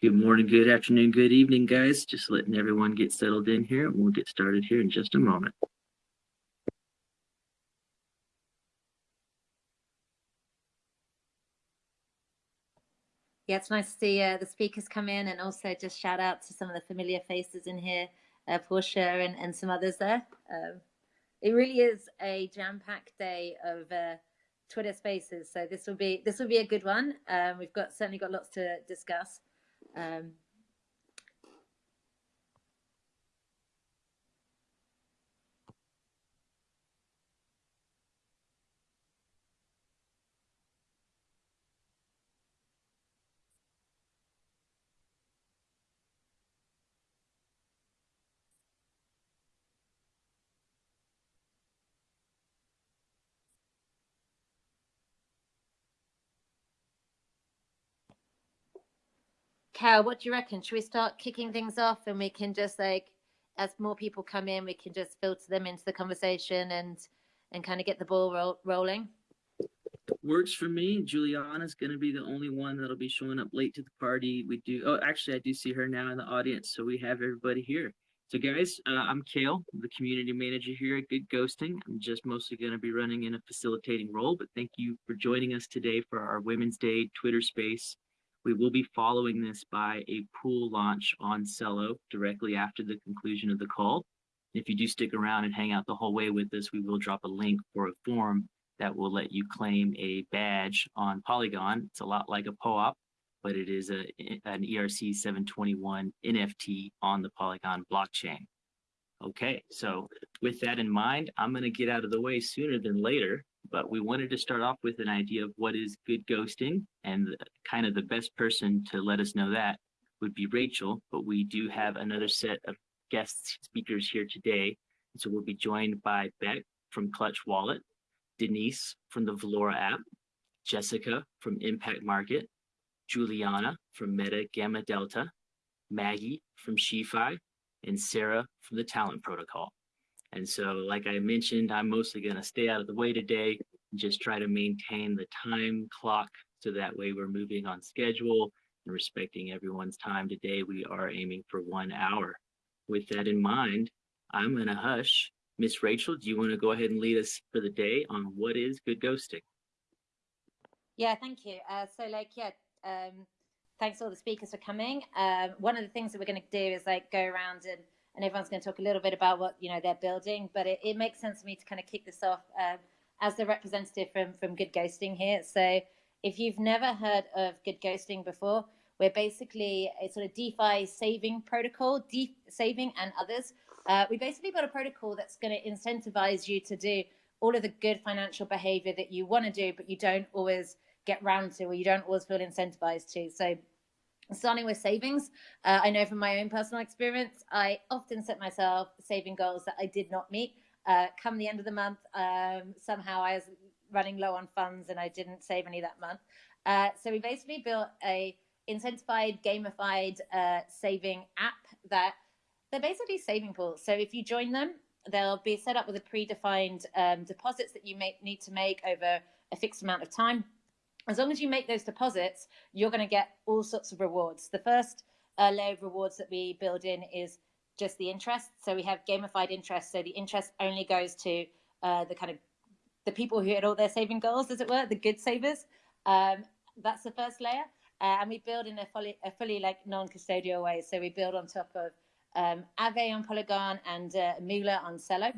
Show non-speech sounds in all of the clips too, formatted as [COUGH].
Good morning, good afternoon, good evening, guys. Just letting everyone get settled in here. We'll get started here in just a moment. Yeah, it's nice to see uh, the speakers come in and also just shout out to some of the familiar faces in here, uh, Portia and, and some others there. Um, it really is a jam-packed day of uh, Twitter Spaces, so this will be this will be a good one. Um, we've got certainly got lots to discuss. Um, Cal, what do you reckon? Should we start kicking things off and we can just like, as more people come in, we can just filter them into the conversation and and kind of get the ball ro rolling? Works for me. Juliana's going to be the only one that'll be showing up late to the party. We do. Oh, actually, I do see her now in the audience. So we have everybody here. So guys, uh, I'm Kale, the community manager here at Good Ghosting. I'm just mostly going to be running in a facilitating role, but thank you for joining us today for our Women's Day Twitter space. We will be following this by a pool launch on Celo directly after the conclusion of the call. If you do stick around and hang out the whole way with us, we will drop a link for a form that will let you claim a badge on Polygon. It's a lot like a POAP, but it is a, an ERC 721 NFT on the Polygon blockchain. Okay, so with that in mind, I'm going to get out of the way sooner than later but we wanted to start off with an idea of what is good ghosting and kind of the best person to let us know that would be Rachel, but we do have another set of guest speakers here today. So we'll be joined by Beck from Clutch Wallet, Denise from the Valora app, Jessica from Impact Market, Juliana from Meta Gamma Delta, Maggie from SheFi, and Sarah from the Talent Protocol. And so, like I mentioned, I'm mostly going to stay out of the way today and just try to maintain the time clock so that way we're moving on schedule and respecting everyone's time today. We are aiming for one hour. With that in mind, I'm going to hush. Miss Rachel, do you want to go ahead and lead us for the day on what is good ghosting? Yeah, thank you. Uh, so, like, yeah, um, thanks all the speakers for coming. Um, one of the things that we're going to do is like go around and and everyone's going to talk a little bit about what you know they're building. But it, it makes sense for me to kind of kick this off um, as the representative from from Good Ghosting here. So if you've never heard of Good Ghosting before, we're basically a sort of DeFi saving protocol, deep saving and others. Uh, we basically built a protocol that's going to incentivize you to do all of the good financial behavior that you want to do, but you don't always get round to, or you don't always feel incentivized to. So starting with savings. Uh, i know from my own personal experience i often set myself saving goals that i did not meet. Uh, come the end of the month um, somehow i was running low on funds and i didn't save any that month. Uh, so we basically built a incentivized gamified uh, saving app that they're basically saving pools. So if you join them they'll be set up with a predefined um, deposits that you may need to make over a fixed amount of time as long as you make those deposits, you're going to get all sorts of rewards. The first uh, layer of rewards that we build in is just the interest. So we have gamified interest. So the interest only goes to uh, the kind of the people who hit all their saving goals, as it were, the good savers. Um, that's the first layer. Uh, and we build in a fully, a fully like non-custodial way. So we build on top of um, Aave on Polygon and uh, Moola on Celo.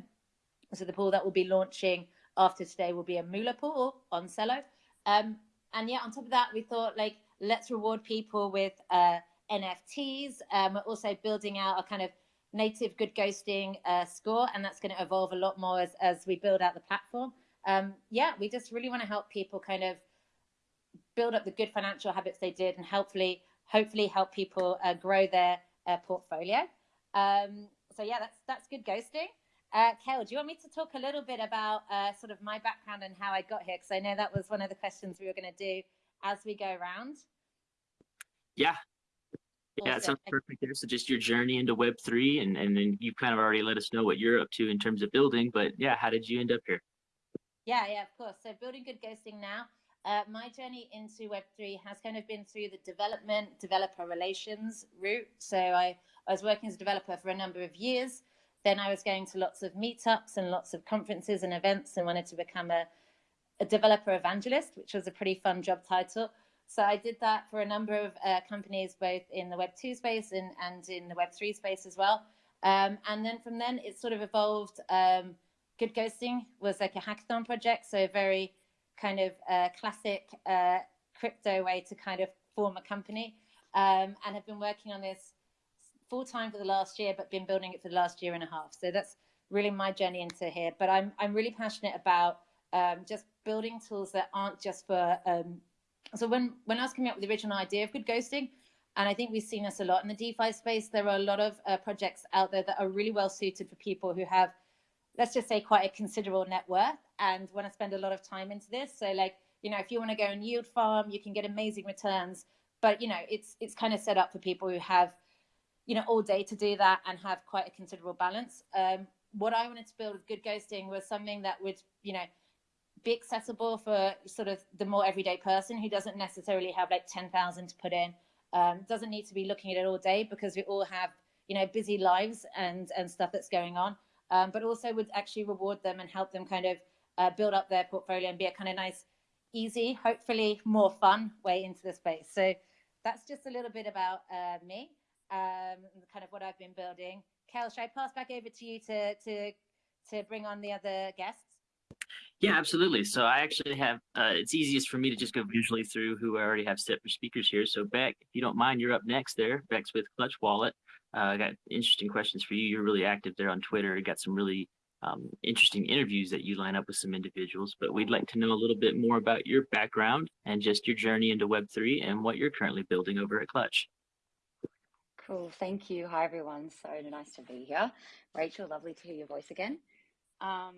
So the pool that will be launching after today will be a Moola pool on Celo. Um, and yeah, on top of that, we thought like let's reward people with uh, NFTs. Um, we're also building out a kind of native good ghosting uh, score, and that's going to evolve a lot more as, as we build out the platform. Um, yeah, we just really want to help people kind of build up the good financial habits they did, and hopefully, hopefully help people uh, grow their uh, portfolio. Um, so yeah, that's that's good ghosting. Uh, Kel, do you want me to talk a little bit about uh, sort of my background and how I got here? Because I know that was one of the questions we were going to do as we go around. Yeah. Yeah, it sounds perfect there. So just your journey into Web3 and, and then you kind of already let us know what you're up to in terms of building, but yeah, how did you end up here? Yeah, yeah, of course. So building good ghosting now. Uh, my journey into Web3 has kind of been through the development, developer relations route. So I, I was working as a developer for a number of years. Then I was going to lots of meetups and lots of conferences and events and wanted to become a, a developer evangelist, which was a pretty fun job title. So I did that for a number of uh, companies, both in the Web2 space and, and in the Web3 space as well. Um, and then from then it sort of evolved. Um, Good Ghosting was like a hackathon project, so very kind of uh, classic uh, crypto way to kind of form a company. Um, and have been working on this full time for the last year, but been building it for the last year and a half. So that's really my journey into here. But I'm I'm really passionate about um, just building tools that aren't just for. Um, so when when I was coming up with the original idea of Good Ghosting, and I think we've seen this a lot in the DeFi space. There are a lot of uh, projects out there that are really well suited for people who have, let's just say, quite a considerable net worth and want to spend a lot of time into this. So, like, you know, if you want to go and yield farm, you can get amazing returns. But you know, it's it's kind of set up for people who have, you know, all day to do that and have quite a considerable balance. Um, what I wanted to build with Good Ghosting was something that would, you know, be accessible for sort of the more everyday person who doesn't necessarily have like 10,000 to put in. Um, doesn't need to be looking at it all day because we all have you know busy lives and and stuff that's going on. Um, but also would actually reward them and help them kind of uh, build up their portfolio and be a kind of nice easy hopefully more fun way into the space. So that's just a little bit about uh, me um, kind of what i've been building kel should i pass back over to you to to to bring on the other guests yeah, absolutely. So I actually have, uh, it's easiest for me to just go visually through who I already have set for speakers here. So Beck, if you don't mind, you're up next there. Beck's with Clutch Wallet. Uh, I got interesting questions for you. You're really active there on Twitter. You got some really um, interesting interviews that you line up with some individuals, but we'd like to know a little bit more about your background and just your journey into Web3 and what you're currently building over at Clutch. Cool. Thank you. Hi, everyone. So nice to be here. Rachel, lovely to hear your voice again. Um,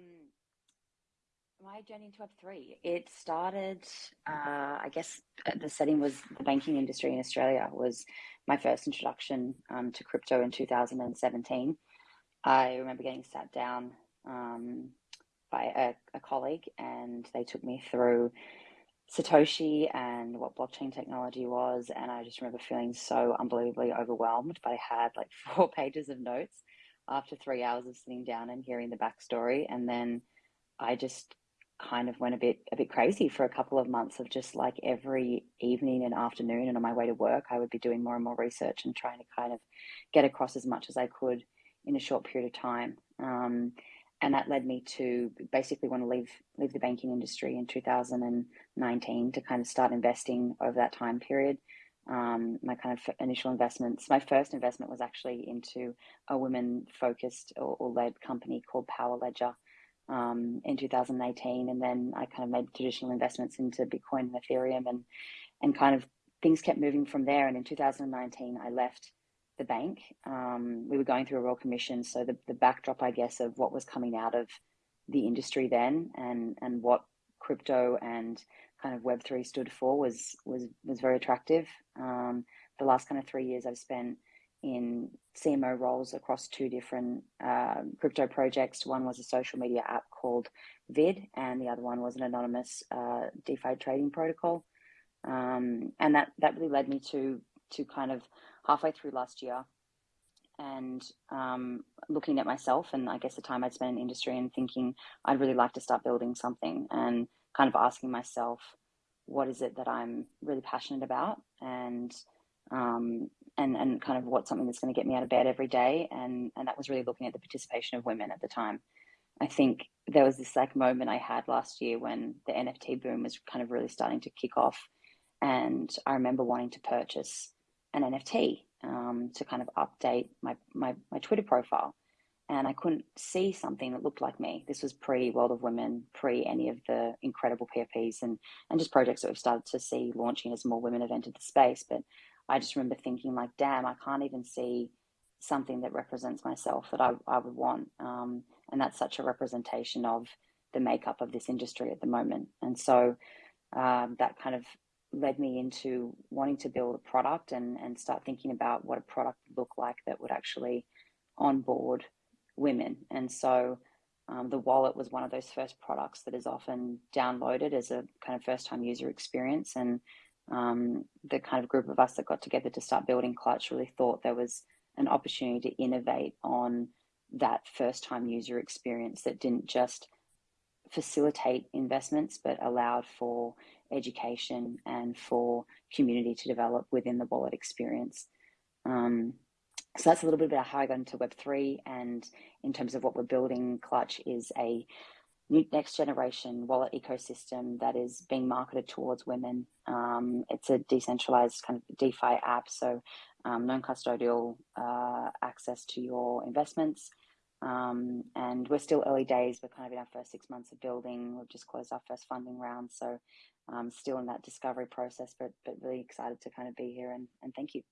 my journey into Web3, it started, uh, I guess the setting was the banking industry in Australia was my first introduction um, to crypto in 2017. I remember getting sat down um, by a, a, colleague and they took me through Satoshi and what blockchain technology was. And I just remember feeling so unbelievably overwhelmed, but I had like [LAUGHS] four pages of notes after three hours of sitting down and hearing the backstory. And then I just kind of went a bit a bit crazy for a couple of months of just like every evening and afternoon and on my way to work I would be doing more and more research and trying to kind of get across as much as I could in a short period of time um, and that led me to basically want to leave leave the banking industry in 2019 to kind of start investing over that time period um, my kind of initial investments my first investment was actually into a women focused or, or led company called power ledger um, in 2018, and then I kind of made traditional investments into Bitcoin and Ethereum, and and kind of things kept moving from there. And in 2019, I left the bank. Um, we were going through a royal commission, so the the backdrop, I guess, of what was coming out of the industry then, and and what crypto and kind of Web three stood for was was was very attractive. Um, the last kind of three years I've spent in CMO roles across two different uh, crypto projects. One was a social media app called Vid, and the other one was an anonymous uh, DeFi trading protocol. Um, and that that really led me to to kind of halfway through last year, and um, looking at myself and I guess the time I'd spent in industry and thinking I'd really like to start building something, and kind of asking myself, what is it that I'm really passionate about, and um, and and kind of what's something that's going to get me out of bed every day? And and that was really looking at the participation of women at the time. I think there was this like moment i had last year when the nft boom was kind of really starting to kick off and i remember wanting to purchase an nft um, to kind of update my, my my twitter profile and i couldn't see something that looked like me this was pre world of women pre any of the incredible pfps and and just projects that we've started to see launching as more women have entered the space but I just remember thinking like, damn, I can't even see something that represents myself that I, I would want. Um, and that's such a representation of the makeup of this industry at the moment. And so um, that kind of led me into wanting to build a product and, and start thinking about what a product would look like that would actually onboard women. And so um, the wallet was one of those first products that is often downloaded as a kind of first time user experience. And um, the kind of group of us that got together to start building Clutch really thought there was an opportunity to innovate on that first time user experience that didn't just facilitate investments but allowed for education and for community to develop within the wallet experience. Um, so that's a little bit about how I got into Web3 and in terms of what we're building, Clutch is a new next generation wallet ecosystem that is being marketed towards women. Um, it's a decentralized kind of DeFi app, so um, non-custodial uh, access to your investments. Um, and we're still early days. We're kind of in our first six months of building. We've just closed our first funding round, so um, still in that discovery process, but but really excited to kind of be here and, and thank you.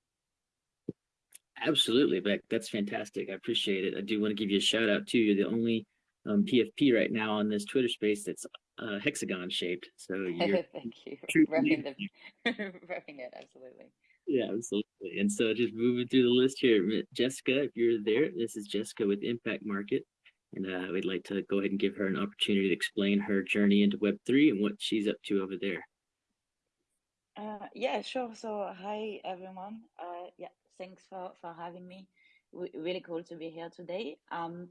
Absolutely, Beck. That's fantastic. I appreciate it. I do want to give you a shout out too. You're the only um, PFP right now on this Twitter space that's uh, hexagon shaped. So you're [LAUGHS] thank you. Repping, the, [LAUGHS] repping it, absolutely. Yeah, absolutely. And so just moving through the list here, Jessica, if you're there, this is Jessica with Impact Market. And uh, we'd like to go ahead and give her an opportunity to explain her journey into Web3 and what she's up to over there. Uh, yeah, sure. So, hi everyone. Uh, yeah, thanks for for having me. W- really cool to be here today. Um,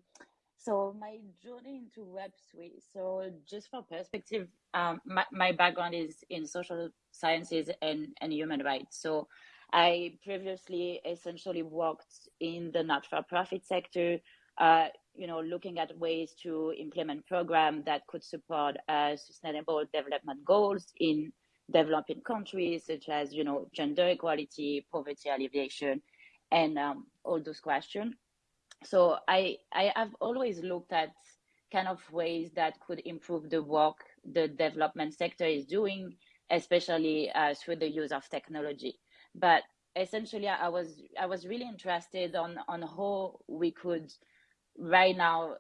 so my journey into Web3. So just for perspective, um, my, my background is in social sciences and, and human rights. So I previously essentially worked in the not-for-profit sector, uh, you know, looking at ways to implement programs that could support uh, sustainable development goals in developing countries, such as, you know, gender equality, poverty alleviation, and um, all those questions so I I have always looked at kind of ways that could improve the work the development sector is doing, especially uh, through the use of technology. But essentially, I was I was really interested on on how we could right now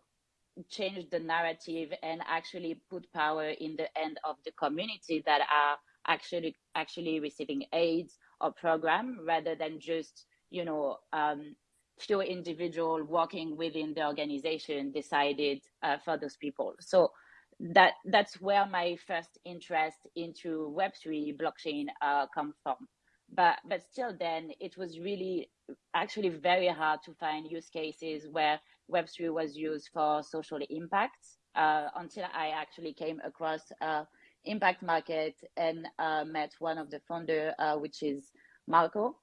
change the narrative and actually put power in the end of the community that are actually actually receiving aids or program rather than just you know um, few individual working within the organization decided uh, for those people. So that that's where my first interest into Web3 blockchain uh, come from. But but still, then it was really actually very hard to find use cases where Web3 was used for social impact uh, until I actually came across uh, Impact Market and uh, met one of the founder, uh, which is Marco.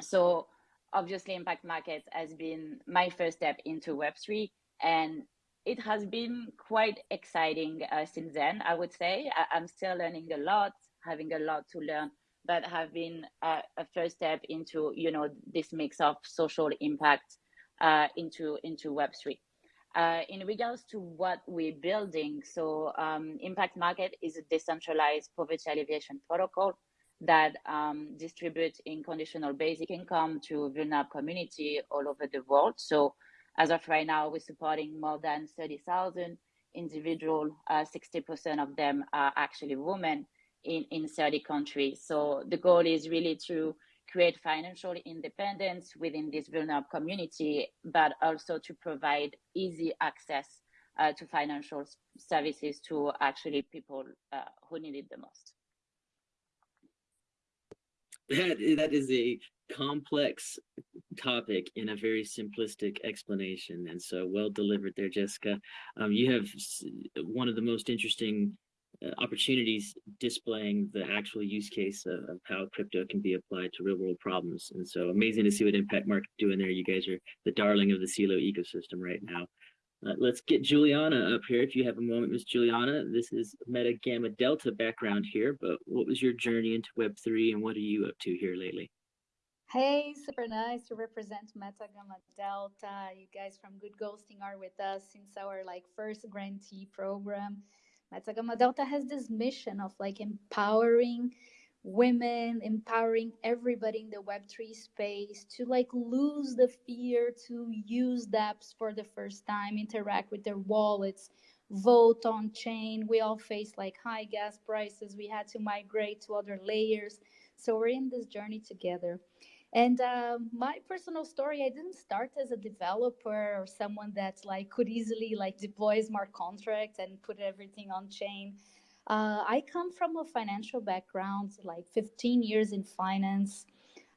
So obviously impact market has been my first step into web3 and it has been quite exciting uh, since then i would say I- am still learning a lot having a lot to learn but have been uh, a first step into you know this mix of social impact uh, into into web3 uh, in regards to what we're building so um, impact market is a decentralized poverty alleviation protocol that um, distribute in conditional basic income to vulnerable community all over the world. So as of right now, we're supporting more than 30,000 individual. Uh, 60% of them are actually women in, in 30 countries. So the goal is really to create financial independence within this vulnerable community, but also to provide easy access uh, to financial services to actually people uh, who need it the most that that is a complex topic in a very simplistic explanation and so well delivered there jessica um, you have one of the most interesting opportunities displaying the actual use case of, of, how crypto can be applied to real world problems and so amazing to see what impact market doing there you guys are the darling of the CELO ecosystem right now uh, let's get Juliana up here. If you have a moment, Miss Juliana, this is Meta Gamma Delta background here, but what was your journey into Web3 and what are you up to here lately? Hey, super nice to represent Meta Gamma Delta. You guys from Good Ghosting are with us since our like first grantee program. Meta Gamma Delta has this mission of like empowering women, empowering everybody in the Web3 space to like lose the fear to use dApps for the first time, interact with their wallets, vote on chain. We all face like high gas prices. We had to migrate to other layers. So we're in this journey together. And uh, my personal story, I didn't start as a developer or someone that like could easily like deploy smart contracts and put everything on chain. Uh, I come from a financial background, like 15 years in finance.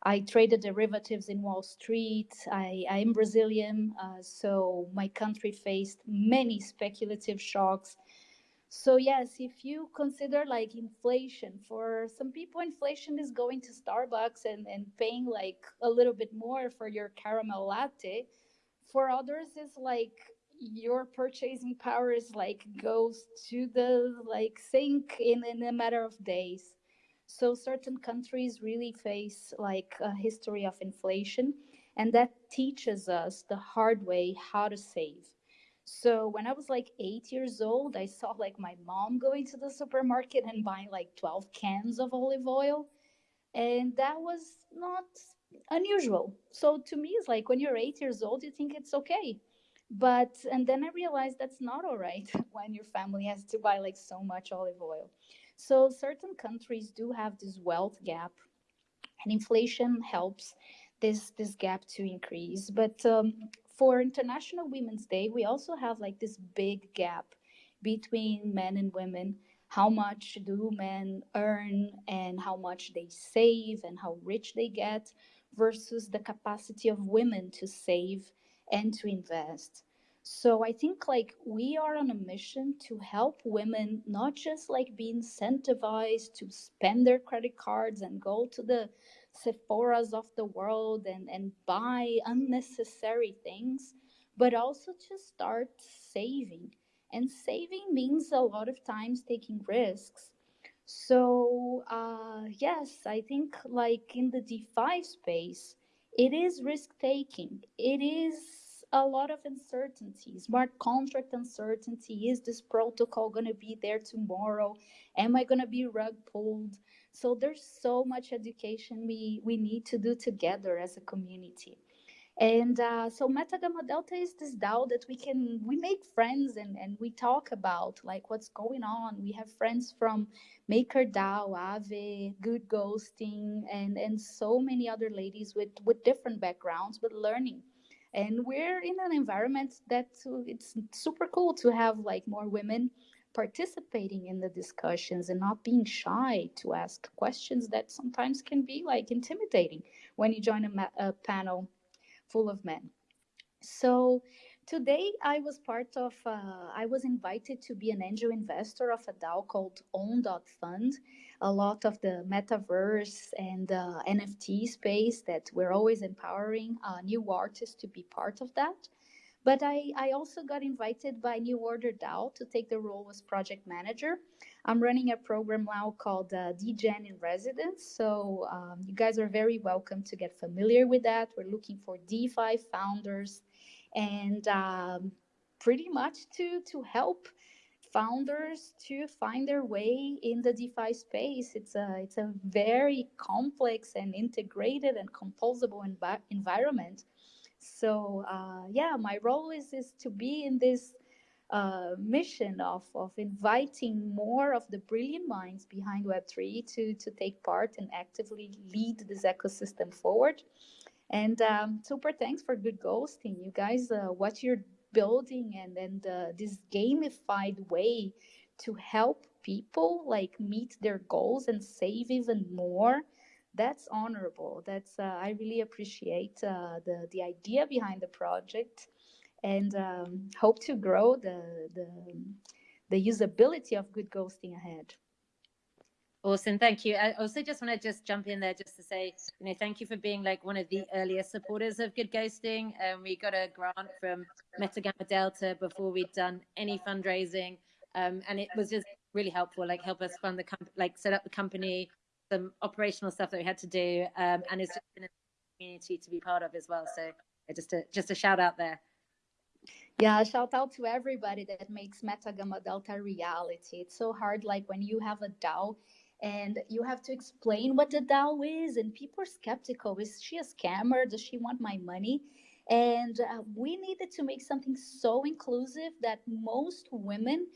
I traded derivatives in Wall Street. I, I am Brazilian, uh, so my country faced many speculative shocks. So yes, if you consider like inflation, for some people, inflation is going to Starbucks and, and paying like a little bit more for your caramel latte. For others, it's like your purchasing power is like goes to the like sink in, in a matter of days. So certain countries really face like a history of inflation, and that teaches us the hard way how to save. So when I was like eight years old, I saw like my mom going to the supermarket and buying like 12 cans of olive oil. And that was not unusual. So to me, it's like when you're eight years old, you think it's okay. But, and then I realized that's not all right [LAUGHS] when your family has to buy like so much olive oil. So certain countries do have this wealth gap, and inflation helps this this gap to increase. But um, for International Women's Day, we also have like this big gap between men and women. How much do men earn and how much they save and how rich they get versus the capacity of women to save and to invest. So I think like we are on a mission to help women not just like be incentivized to spend their credit cards and go to the Sephora's of the world and, and buy unnecessary things, but also to start saving. And saving means a lot of times taking risks. So, uh, yes, I think like in the DeFi space, it is risk taking. It is a lot of uncertainty, smart contract uncertainty. Is this protocol going to be there tomorrow? Am I going to be rug pulled? So there's so much education we, we need to do together as a community. And uh, so Meta Gamma Delta is this DAO that we can, we make friends and, and we talk about like what's going on. We have friends from MakerDAO, Aave, Good Ghosting, and, and so many other ladies with, with different backgrounds, but learning. And we're in an environment that it's super cool to have like more women participating in the discussions and not being shy to ask questions that sometimes can be like intimidating when you join a, a panel full of men. So today I was part of, uh, I was invited to be an angel investor of a DAO called Own.fund. A lot of the metaverse and NFT space that we're always empowering uh, new artists to be part of that. But I, I also got invited by New Order DAO to take the role as project manager. I'm running a program now called uh, DGen in Residence. So um, you guys are very welcome to get familiar with that. We're looking for DeFi founders and um, pretty much to, to help founders to find their way in the DeFi space. It's a, it's a very complex and integrated and composable env environment so uh, yeah, my role is is to be in this uh, mission of of inviting more of the brilliant minds behind Web three to to take part and actively lead this ecosystem forward. And um, super thanks for good ghosting, you guys. Uh, what you're building and and uh, this gamified way to help people like meet their goals and save even more that's honorable. That's uh, I really appreciate uh, the the idea behind the project, and um, hope to grow the the the usability of good ghosting ahead. Awesome, thank you. I also just want to just jump in there just to say, you know, thank you for being like one of the earliest supporters of Good Ghosting. Um, we got a grant from Meta Gamma Delta before we'd done any fundraising, um, and it was just really helpful. Like help us fund the company, like set up the company, some operational stuff that we had to do, um, and it's just been a community to be part of as well. So just a just a shout out there. Yeah, shout out to everybody that makes Meta Gamma Delta reality. It's so hard, like when you have a DAO and you have to explain what the DAO is, and people are skeptical. Is she a scammer? Does she want my money? And uh, we needed to make something so inclusive that most women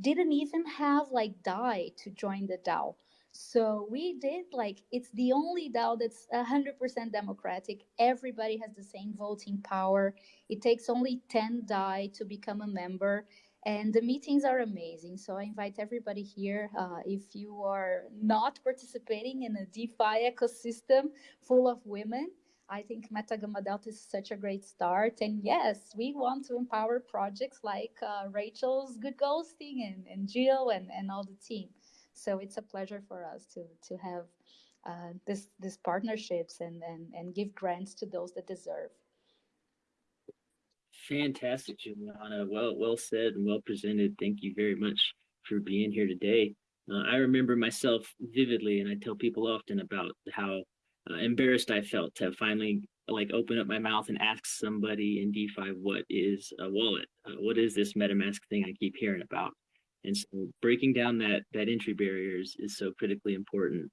didn't even have like DAI to join the DAO. So we did like it's the only DAO that's 100% democratic. Everybody has the same voting power. It takes only 10 DAI to become a member and the meetings are amazing. So I invite everybody here. Uh, if you are not participating in a DeFi ecosystem full of women, I think Meta Gamma Delta is such a great start. And yes, we want to empower projects like uh, Rachel's Good Ghosting and, and Jill and, and all the team. So it's a pleasure for us to to have uh, this these partnerships and, and and give grants to those that deserve. Fantastic, Juliana. Well, well said and well presented. Thank you very much for being here today. Uh, I remember myself vividly, and I tell people often about how uh, embarrassed I felt to finally like open up my mouth and ask somebody in DeFi what is a wallet, uh, what is this MetaMask thing I keep hearing about, and so breaking down that that entry barriers is so critically important.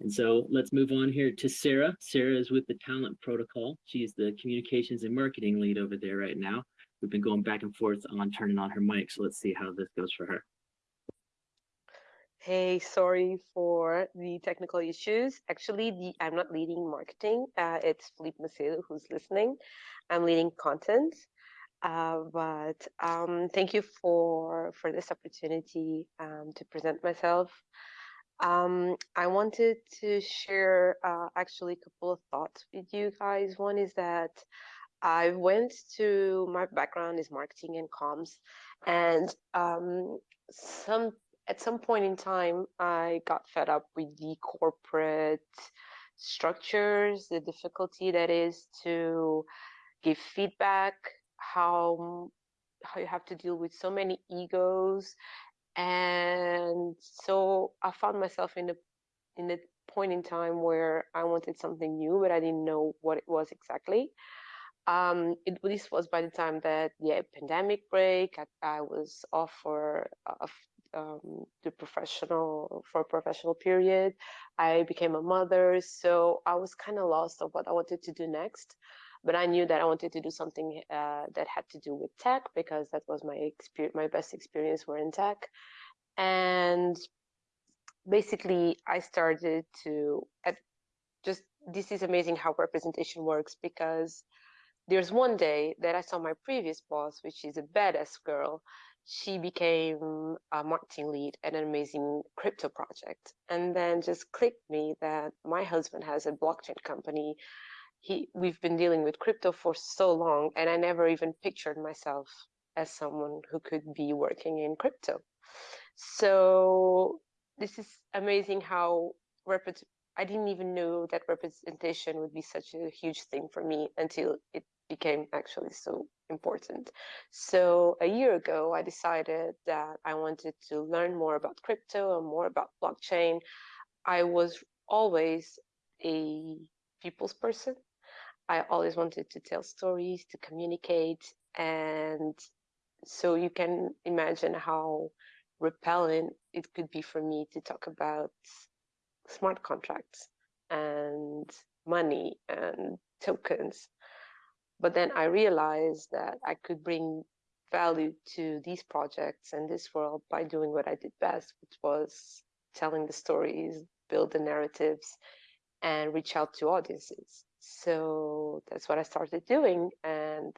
And so let's move on here to Sarah. Sarah is with the Talent Protocol. She's the communications and marketing lead over there right now. We've been going back and forth on turning on her mic, so let's see how this goes for her. Hey, sorry for the technical issues. Actually, the I'm not leading marketing. Uh, it's Philippe Macedo who's listening. I'm leading content. Uh, but um, thank you for for this opportunity um, to present myself. Um, I wanted to share uh, actually a couple of thoughts with you guys. One is that I went to my background is marketing and comms, and um, some at some point in time I got fed up with the corporate structures, the difficulty that is to give feedback, how how you have to deal with so many egos and so I found myself in a in a point in time where I wanted something new, but I didn't know what it was exactly. Um, it, this was by the time that the pandemic break. I, I was off for uh, um, the professional for a professional period. I became a mother, so I was kind of lost of what I wanted to do next. But I knew that I wanted to do something uh, that had to do with tech because that was my experience. My best experience were in tech, and basically I started to at just this is amazing how representation works because there's one day that I saw my previous boss, which is a badass girl. She became a marketing lead at an amazing crypto project, and then just clicked me that my husband has a blockchain company he we've been dealing with crypto for so long and i never even pictured myself as someone who could be working in crypto. So this is amazing how i didn't even know that representation would be such a huge thing for me until it became actually so important. So a year ago i decided that i wanted to learn more about crypto and more about blockchain. I was always a people's person I always wanted to tell stories, to communicate. And so you can imagine how repellent it could be for me to talk about smart contracts and money and tokens. But then I realized that I could bring value to these projects and this world by doing what I did best, which was telling the stories, build the narratives, and reach out to audiences. So that's what I started doing. And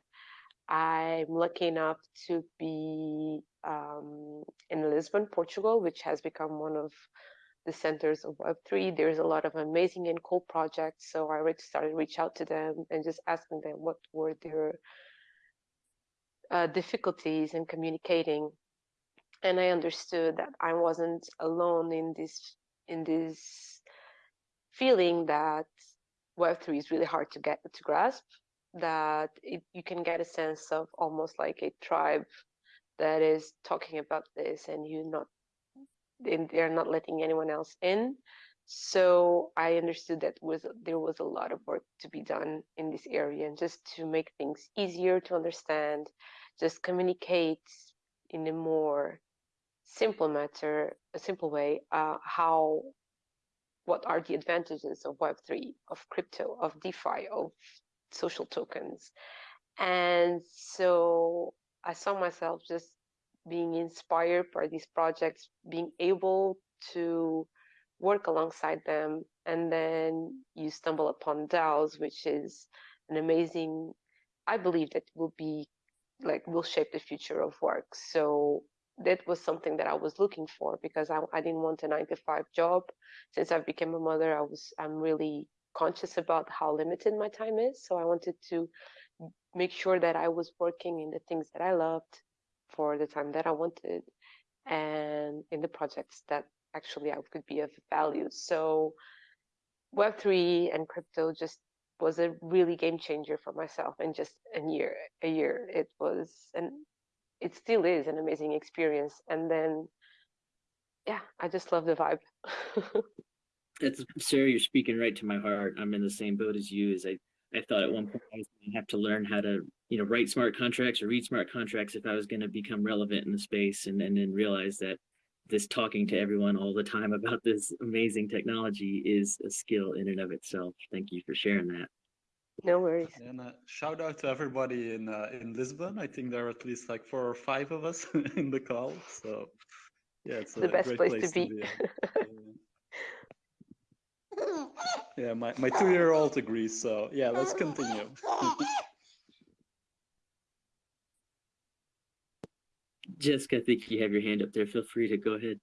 I'm lucky enough to be um, in Lisbon, Portugal, which has become one of the centers of Web3. There's a lot of amazing and cool projects. So I already started to reach out to them and just asking them what were their uh, difficulties in communicating. And I understood that I wasn't alone in this in this feeling that Web3 is really hard to get to grasp, that it, you can get a sense of almost like a tribe that is talking about this and you're not they're not letting anyone else in. So i understood that was there was a lot of work to be done in this area and just to make things easier to understand just communicate in a more simple matter a simple way uh, how what are the advantages of Web3, of crypto, of DeFi, of social tokens. And so I saw myself just being inspired by these projects, being able to work alongside them, and then you stumble upon DAOs, which is an amazing. I believe that will be like will shape the future of work. So that was something that I was looking for because I, I didn't want a nine to five job. Since I've become a mother, I was I'm really conscious about how limited my time is. So I wanted to make sure that I was working in the things that I loved for the time that I wanted and in the projects that actually I could be of value. So Web3 and crypto just was a really game changer for myself in just a year a year it was and it still is an amazing experience and then yeah i just love the vibe [LAUGHS] It's Sarah, you're speaking right to my heart. I'm in the same boat as you. As I, I thought at one point I was going to have to learn how to, you know, write smart contracts or read smart contracts if I was going to become relevant in the space, and and then realize that this talking to everyone all the time [LAUGHS] about this amazing technology is a skill in and of itself. Thank you for sharing that. No worries And uh, shout out to everybody in uh, in Lisbon. I think there are at least like four or five of us [LAUGHS] in the call. So yeah, it's The a best great place place, to to be. be. Yeah. [LAUGHS] yeah, my, my two year old agrees. So yeah, let's continue. [LAUGHS] Jessica, I think you have your hand up there. Feel free to go ahead.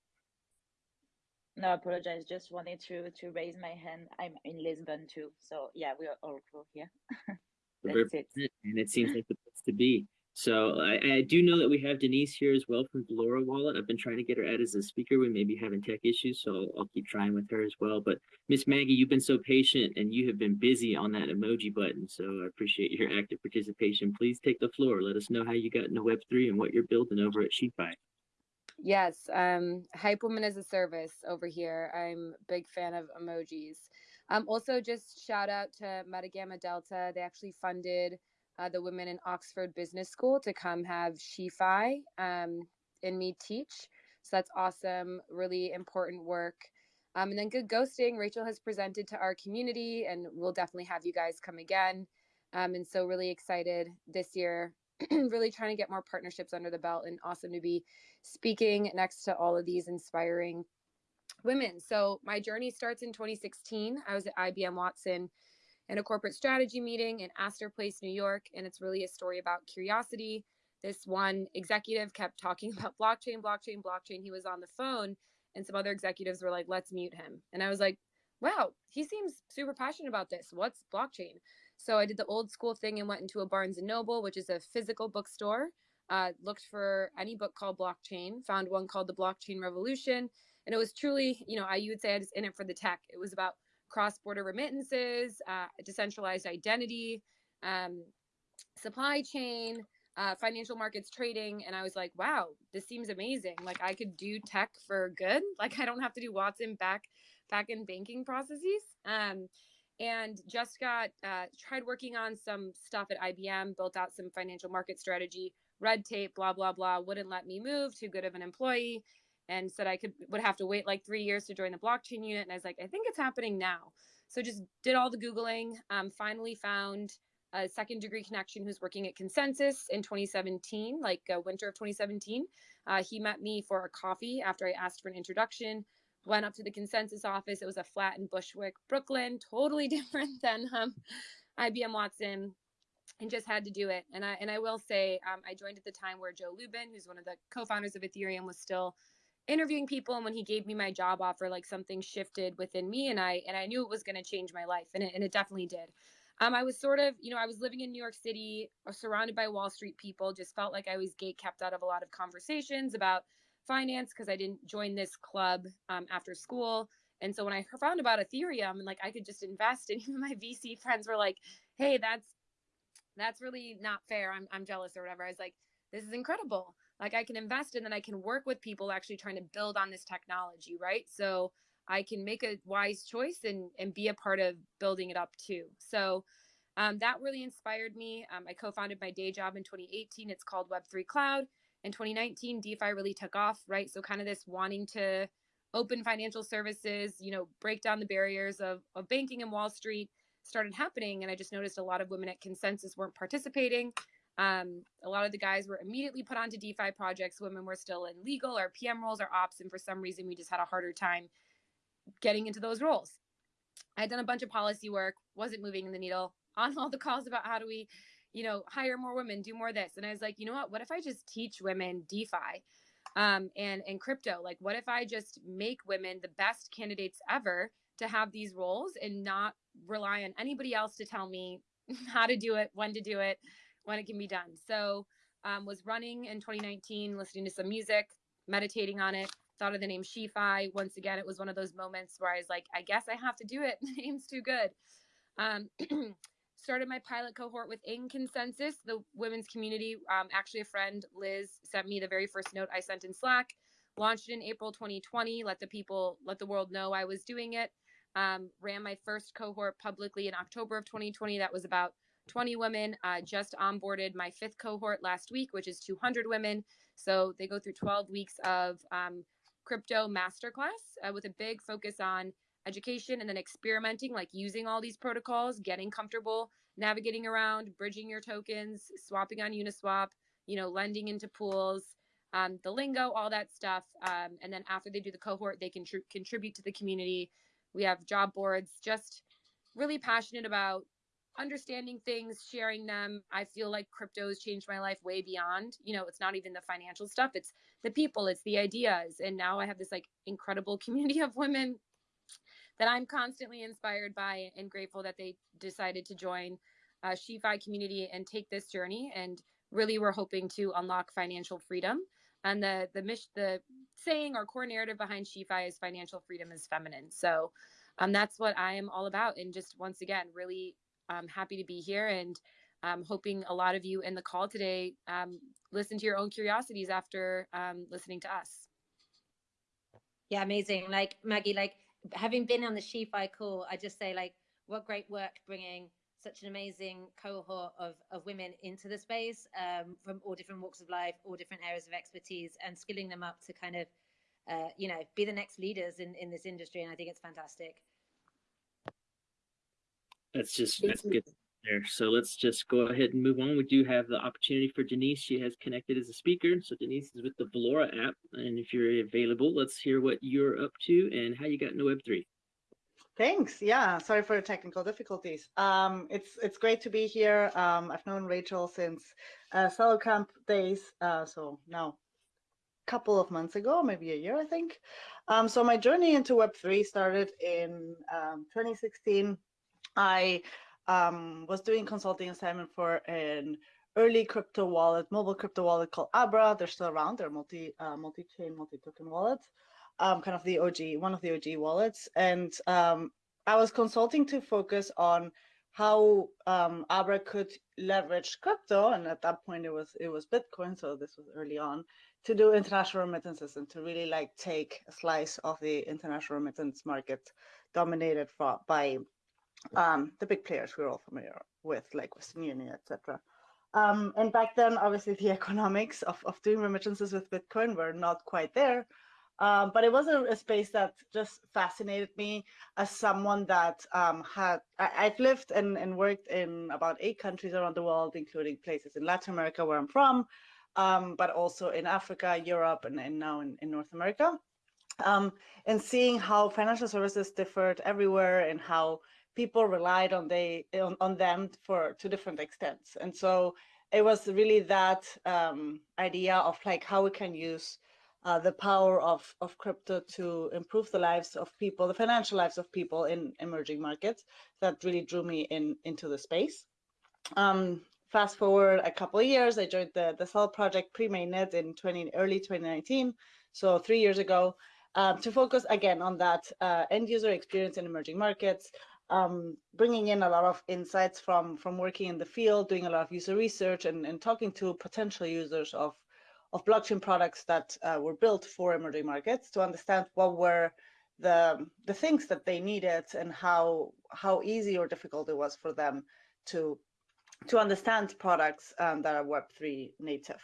No, I apologize. Just wanted to to raise my hand. I'm in Lisbon too. So yeah, we are all cool here. [LAUGHS] That's it. and it seems like the place to be. So I, I do know that we have Denise here as well from Valora Wallet. I've been trying to get her added as a speaker. We may be having tech issues, so I'll, I'll keep trying with her as well. But Miss Maggie, you've been so patient and you have been busy on that emoji button. So I appreciate your active participation. Please take the floor. Let us know how you got into Web3 and what you're building over at SheFi. Yes, um, Hype Woman is a service over here. I'm big fan of emojis. Um, also, just shout out to Meta Gamma Delta. They actually funded uh, the women in Oxford Business School to come have SheFi um, and me teach. So that's awesome. Really important work. Um, and then Good Ghosting, Rachel has presented to our community, and we'll definitely have you guys come again. Um, and so, really excited this year. [CLEARS THROAT] really trying to get more partnerships under the belt, and awesome to be speaking next to all of these inspiring women. So my journey starts in 2016. I was at IBM Watson in a corporate strategy meeting in Astor Place, New York, and it's really a story about curiosity. This one executive kept talking [LAUGHS] about blockchain, blockchain, blockchain. He was on the phone, and some other executives were like, "Let's mute him." And I was like, "Wow, he seems super passionate about this. What's blockchain?" So I did the old school thing and went into a Barnes and Noble, which is a physical bookstore. Uh, looked for any book called blockchain, found one called The Blockchain Revolution, and it was truly, you know, I you would say I was in it for the tech. It was about cross-border remittances, uh, decentralized identity, um, supply chain, uh, financial markets trading, and I was like, wow, this seems amazing. Like I could do tech for good. [LAUGHS] Like I don't have to do Watson back back in banking processes. Um, and just got uh, tried working on some stuff at IBM, built out some financial market strategy, red tape, blah blah blah. Wouldn't let me move. Too good of an employee and said I could would have to wait like three years to join the blockchain unit. And I was like, I think it's happening now. So just did all the googling. Um, finally found a second degree connection who's working at ConsenSys in 2017, like uh, winter of 2017. Uh, he met me for a coffee after I asked for an introduction. Went up to the ConsenSys office. It was a flat in Bushwick, Brooklyn, totally [LAUGHS] different than um, IBM Watson and just had to do it. And I and I will say, um, I joined at the time where Joe Lubin, who's one of the co-founders of Ethereum, was still interviewing people. And when he gave me my job offer like something shifted within me and i and i knew it was going to change my life and it, and it definitely did. Um, i was sort of you know i was living in new york city uh, surrounded by wall street people just felt like i was gate kept out of a lot of conversations about finance because i didn't join this club um, after school. And so when i found about ethereum and like i could just invest [LAUGHS] and even my vc friends were like hey that's that's really not fair. I'm, I'm jealous or whatever. I was like this is incredible. Like i can invest and then i can work with people actually trying to build on this technology right? So i can make a wise choice and and be a part of building it up too. So um, that really inspired me. Um, i co-founded my day job in 2018 it's called W3BCLOUD. In 2019 defi really took off right? So kind of this wanting to open financial services you know break down the barriers of, of banking and wall street started happening and i just noticed a lot of women at ConsenSys weren't participating um, a lot of the guys were immediately put onto DeFi projects. Women were still in legal or PM roles or ops, and for some reason, we just had a harder time getting into those roles. I had done a bunch of policy work, wasn't moving in the needle [LAUGHS] on all the calls about how do we, you know, hire more women, do more this. And I was like, you know what? What if I just teach women DeFi um, and and crypto? Like, what if I just make women the best candidates ever to have these roles and not rely on anybody else to tell me [LAUGHS] how to do it, when to do it, when it can be done. So um, was running in 2019, listening to some music, meditating on it, thought of the name SheFi. Once again, it was one of those moments where I was like, I guess I have to do it. [LAUGHS] The name's too good. Um, [CLEARS THROAT] started my pilot cohort with In ConsenSys, the women's community. Um, actually, a friend, Liz, sent me the very first note I sent in Slack. Launched in April 2020. Let the people, let the world know I was doing it. Um, ran my first cohort publicly in October of 2020. That was about 20 women. Uh, just onboarded my fifth cohort last week, which is 200 women. So they go through 12 weeks of um, crypto masterclass uh, with a big focus on education and then experimenting, like using all these protocols, getting comfortable, navigating around, bridging your tokens, swapping on Uniswap, you know, lending into pools, um, the lingo, all that stuff. Um, and then after they do the cohort, they can tr- contribute to the community. We have job boards, just really passionate about understanding things, sharing them. I feel like crypto has changed my life way beyond, you know, it's not even the financial stuff, it's the people, it's the ideas. And now I have this like incredible [LAUGHS] community of women that I'm constantly inspired by and grateful that they decided to join uh, SheFi community and take this journey. And really, we're hoping to unlock financial freedom. And the the mission, the saying or core narrative behind SheFi is financial freedom is feminine. So um, that's what I am all about. And just once again, really um, happy to be here and um, hoping a lot of you in the call today um, listen to your own curiosities after um, listening to us. Yeah, amazing. Like Maggie, like having been on the SheFi call, I just say like, what great work bringing such an amazing cohort of, of women into the space um, from all different walks of life, all different areas of expertise, and skilling them up to kind of, uh, you know, be the next leaders in, in this industry. And I think it's fantastic. That's just Thank that's you. good there. So let's just go ahead and move on. We do have the opportunity for Denise. She has connected as a speaker. So Denise is with the Valora app. And if you're available, let's hear what you're up to and how you got into Web3. Thanks. Yeah, sorry for the technical difficulties. Um, it's it's great to be here. Um, I've known Rachel since uh, Camp days, uh, so now a couple of months ago, maybe a year, I think. Um, so my journey into Web3 started in um, 2016. I um, was doing consulting assignment for an early crypto wallet, mobile crypto wallet called Abra. They're still around. They're multi uh, multi-chain, multi-token wallets um, kind of the OG, one of the OG wallets. And um, I was consulting to focus on how um, Abra could leverage crypto, and at that point it was it was Bitcoin, so this was early on, to do international remittances and to really like take a slice of the international remittance market dominated for, by um, the big players we're all familiar with, like Western Union, etc. Um, and back then, obviously, the [LAUGHS] economics of, of doing remittances with Bitcoin were not quite there. Um, but it was a, a, space that just fascinated me as someone that um, had I, have lived and, and, worked in about eight countries around the world, including places in Latin America where I'm from, um, but also in Africa, Europe, and, and now in, in, North America. Um, and seeing how financial services differed everywhere and how people relied on they on, on them for to different extents. And so it was really that um, idea of like how we can use uh, the power of, of crypto to improve the lives of people, the financial lives of people in emerging markets. That really drew me in into the space. Um, fast forward a couple of years, I joined the the Celo project pre-mainnet in 20 early 2019, so three years ago, um, to focus again on that uh, end user experience in emerging markets. Um, bringing in a lot of insights from from working in the field, doing a lot of user research, and, and talking to potential users of of blockchain products that uh, were built for emerging markets to understand what were the the things that they needed and how how easy or difficult it was for them to to understand products um, that are Web3 native.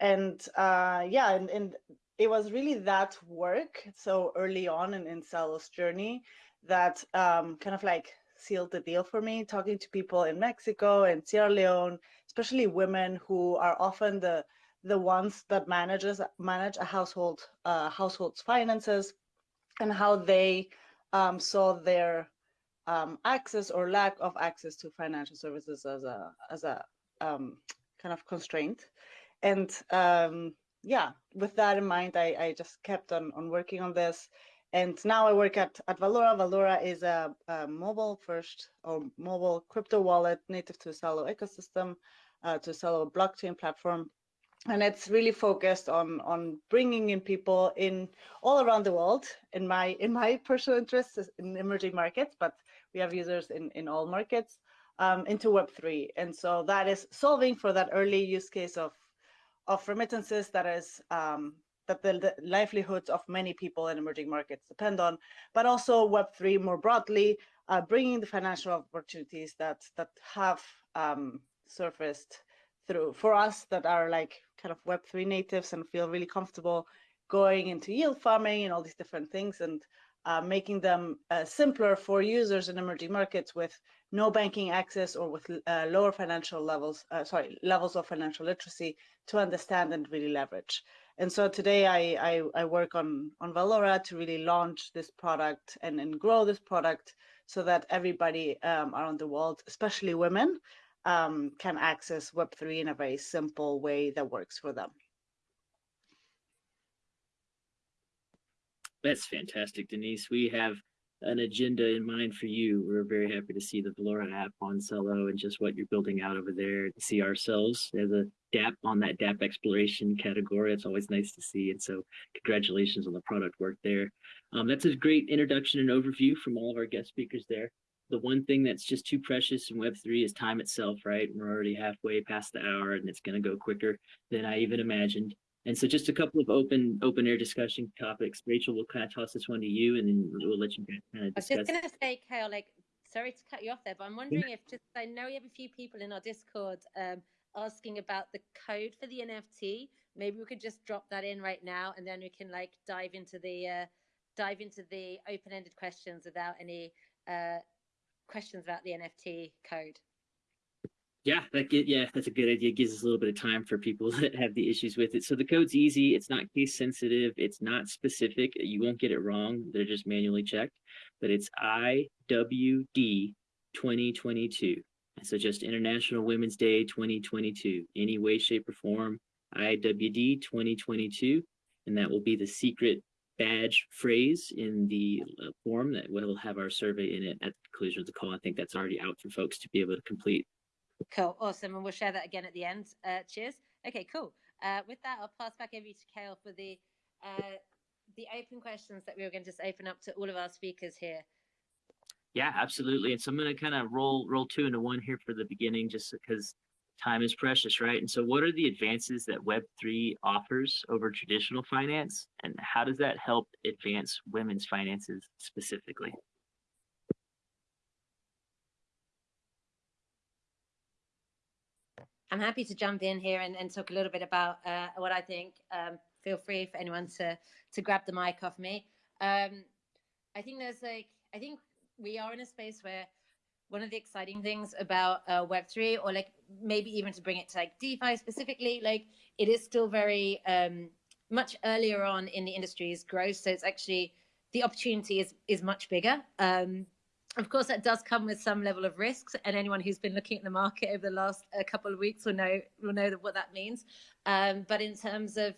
And uh, yeah, and, and it was really that work so early on in, in Celo's journey that um, kind of like sealed the deal for me, talking to people in Mexico and Sierra Leone, especially women who are often the the ones that manages manage a household uh, household's finances and how they um, saw their um, access or lack of access to financial services as a as a um, kind of constraint. And um, yeah, with that in mind, I, I just kept on, on working on this. And now I work at, at Valora. Valora is a, a mobile first or mobile crypto wallet native to Celo ecosystem, uh, to Celo blockchain platform. And it's really focused on on bringing in people in all around the world. In my in my personal interest in emerging markets, but we have users in in all markets um, into Web3. And so that is solving for that early use case of, of remittances that is um, that the, the, livelihoods of many people in emerging markets depend on, but also Web3 more broadly, uh, bringing the financial opportunities that that have um, surfaced through for us that are like kind of Web3 natives and feel really comfortable going into yield farming and all these different things and uh, making them uh, simpler for users in emerging markets with no banking access or with uh, lower financial levels, uh, sorry, levels of financial literacy to understand and really leverage. And so today I, I, I, work on, on Valora to really launch this product and, and grow this product so that everybody um, around the world, especially women, um, can access Web3 in a very simple way that works for them. That's fantastic, Denise. We have an agenda in mind for you. We're very happy to see the Valora app on Celo and just what you're building out over there. See ourselves as a DApp on that DApp exploration category. It's always nice to see. And so congratulations on the product work there. Um, that's a great introduction and overview from all of our guest speakers there. The one thing that's just too precious in Web3 is time itself, right? We're already halfway past the hour and it's going to go quicker than I even imagined. And so just a couple of open open air discussion topics. Rachel, we'll kind of toss this one to you and then we'll let you kind of discuss. I was just going to say, Kale, like, sorry to cut you off there, but I'm wondering if just, I know we have a few people in our Discord um, asking about the code for the NFT. Maybe we could just drop that in right now and then we can like dive into the, uh, dive into the open-ended questions without any uh, questions about the NFT code. Yeah, that get, yeah, that's a good idea. It gives us a little bit of time for people [LAUGHS] that have the issues with it. So the code's easy. It's not case sensitive. It's not specific. You won't get it wrong. They're just manually checked. But it's IWD 2022. So just International Women's Day 2022. Any way, shape, or form. IWD 2022. And that will be the secret badge phrase in the uh, form that will have our survey in it at the conclusion of the call. I think that's already out for folks to be able to complete. Cool, awesome, and we'll share that again at the end. Uh, cheers. Okay, cool. Uh, with that, I'll pass back over to Kale for the uh, the open questions that we were going to just open up to all of our speakers here. Yeah, absolutely. And so I'm going to kind of roll roll two into one here for the beginning, just because time is precious, right? And so, what are the advances that Web three offers over traditional finance, and how does that help advance women's finances specifically? I'm happy to jump in here and, and talk a little bit about uh, what I think. Um, feel free for anyone to to grab the mic off me. Um, I think there's like I think we are in a space where one of the exciting things about uh, Web3, or like maybe even to bring it to like DeFi specifically, like it is still very um, much earlier on in the industry's growth. So it's actually the opportunity is is much bigger. Um, of course, that does come with some level of risks, and anyone who's been looking at the market over the last uh, couple of weeks will know will know what that means. Um, but in terms of,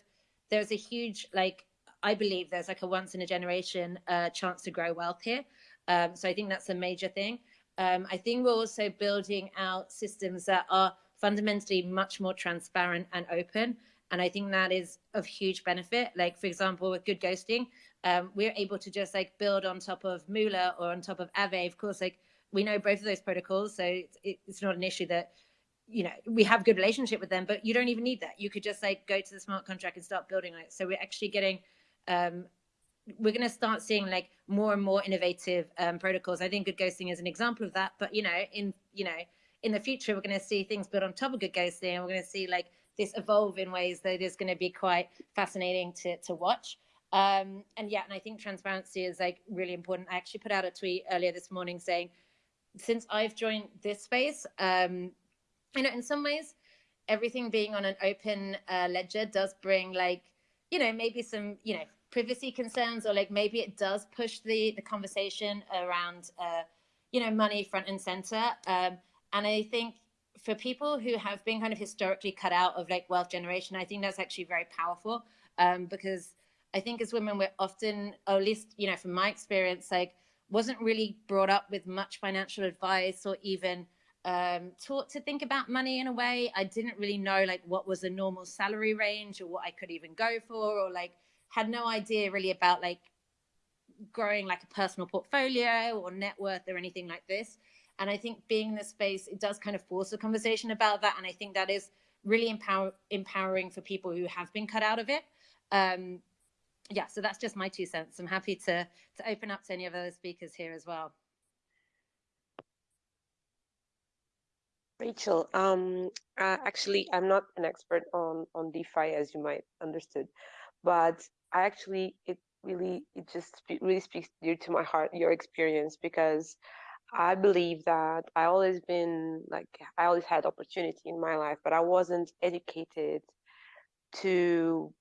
there's a huge like I believe there's like a once in a generation uh, chance to grow wealth here. Um, so I think that's a major thing. Um, I think we're also building out systems that are fundamentally much more transparent and open. And I think that is of huge benefit. Like, for example, with GoodGhosting, um, we're able to just like build on top of Moola or on top of Aave. Of course, like we know both of those protocols, so it's, it's not an issue that you know we have good relationship with them. But you don't even need that. You could just like go to the smart contract and start building on it. So we're actually getting um, we're going to start seeing like more and more innovative um, protocols. I think GoodGhosting is an example of that. But you know, in you know, in the future, we're going to see things built on top of GoodGhosting, and we're going to see like this evolve in ways that is going to be quite fascinating to to watch. Um, and yeah, and I think transparency is like really important. I actually put out a tweet earlier this morning saying, since I've joined this space, um, you know, in some ways, everything being on an open uh, ledger does bring like, you know, maybe some, you know, privacy concerns or like maybe it does push the the conversation around uh, you know money front and center. Um, and i think for people who have been kind of historically cut out of like wealth generation i think that's actually very powerful. Um, because i think as women we're often or at least you know from my experience like wasn't really brought up with much financial advice or even um, taught to think about money in a way. I didn't really know like what was a normal salary range or what i could even go for or like had no idea really about like growing like a personal portfolio or net worth or anything like this. And I think being in this space, it does kind of force a conversation about that. And I think that is really empower empowering for people who have been cut out of it. Um, yeah, so that's just my two cents. I'm happy to to open up to any of other speakers here as well. Rachel, um, uh, actually, I'm not an expert on on DeFi, as you might understood, but I actually it really it just really speaks dear to my heart your experience because I believe that I always been like I always had opportunity in my life, but I wasn't educated to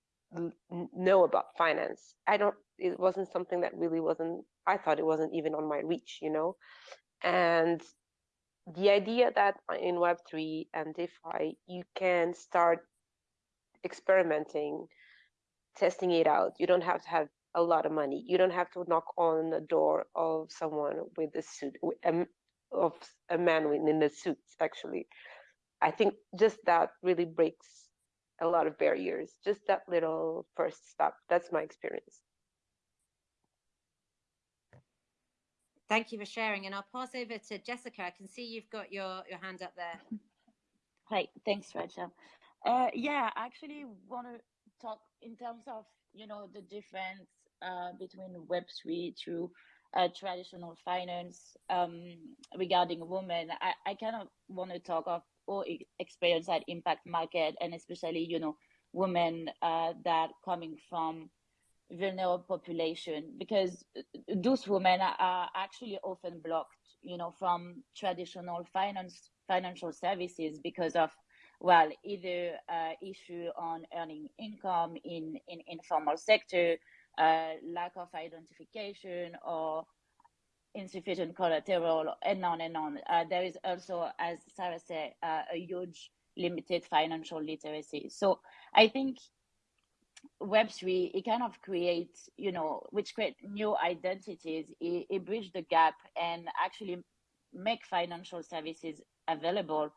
know about finance. I don't. It wasn't something that really wasn't. I thought it wasn't even on my reach, you know. And the idea that in Web three and DeFi you can start experimenting testing it out. You don't have to have a lot of money. You don't have to knock on the door of someone with a suit, of a man in a suit. Actually, I think just that really breaks a lot of barriers. Just that little first step. That's my experience. Thank you for sharing. And I'll pass over to Jessica. I can see you've got your, your hand up there. Hi, thanks, Rachel. Uh, yeah, I actually want to talk in terms of you know the difference uh, between Web three to uh, traditional finance um, regarding women. I, I kind of want to talk of all experience that impact market and especially you know women uh, that coming from vulnerable population because those women are actually often blocked you know from traditional finance financial services because of well, either uh, issue on earning income in, in informal sector, uh, lack of identification, or insufficient collateral, and on and on. Uh, there is also, as Sarah said, uh, a huge limited financial literacy. So I think Web3, it kind of creates, you know, which create new identities, it, it bridge the gap and actually make financial services available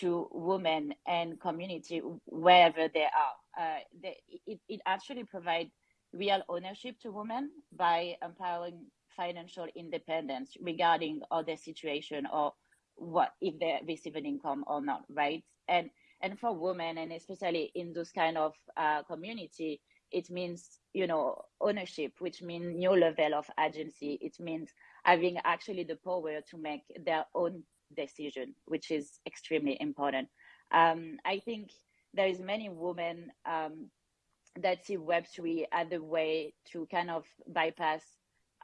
to women and community wherever they are. Uh, they, it, it actually provides real ownership to women by empowering financial independence regarding all their situation or what if they receive an income or not, right? And and for women and especially in those kind of uh, community, it means you know ownership, which means new level of agency. It means having actually the power to make their own decision, which is extremely important. Um, I think there is many women um, that see Web3 as a way to kind of bypass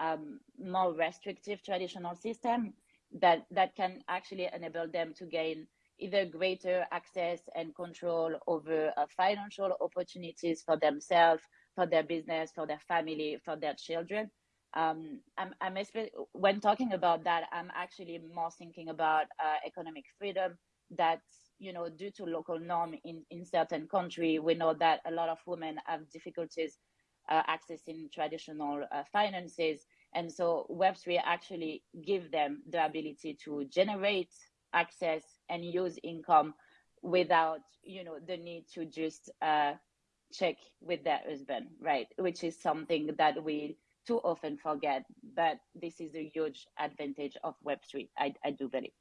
um, more restrictive traditional system that, that can actually enable them to gain either greater access and control over uh, financial opportunities for themselves, for their business, for their family, for their children um, I'm, I'm when talking about that, I'm actually more thinking about uh, economic freedom. That you know, due to local norm in in certain country, we know that a lot of women have difficulties uh, accessing traditional uh, finances, and so Web3 actually give them the ability to generate access and use income without you know the need to just uh, check with their husband, right? Which is something that we too often forget, but this is a huge advantage of Web3, I, I do believe.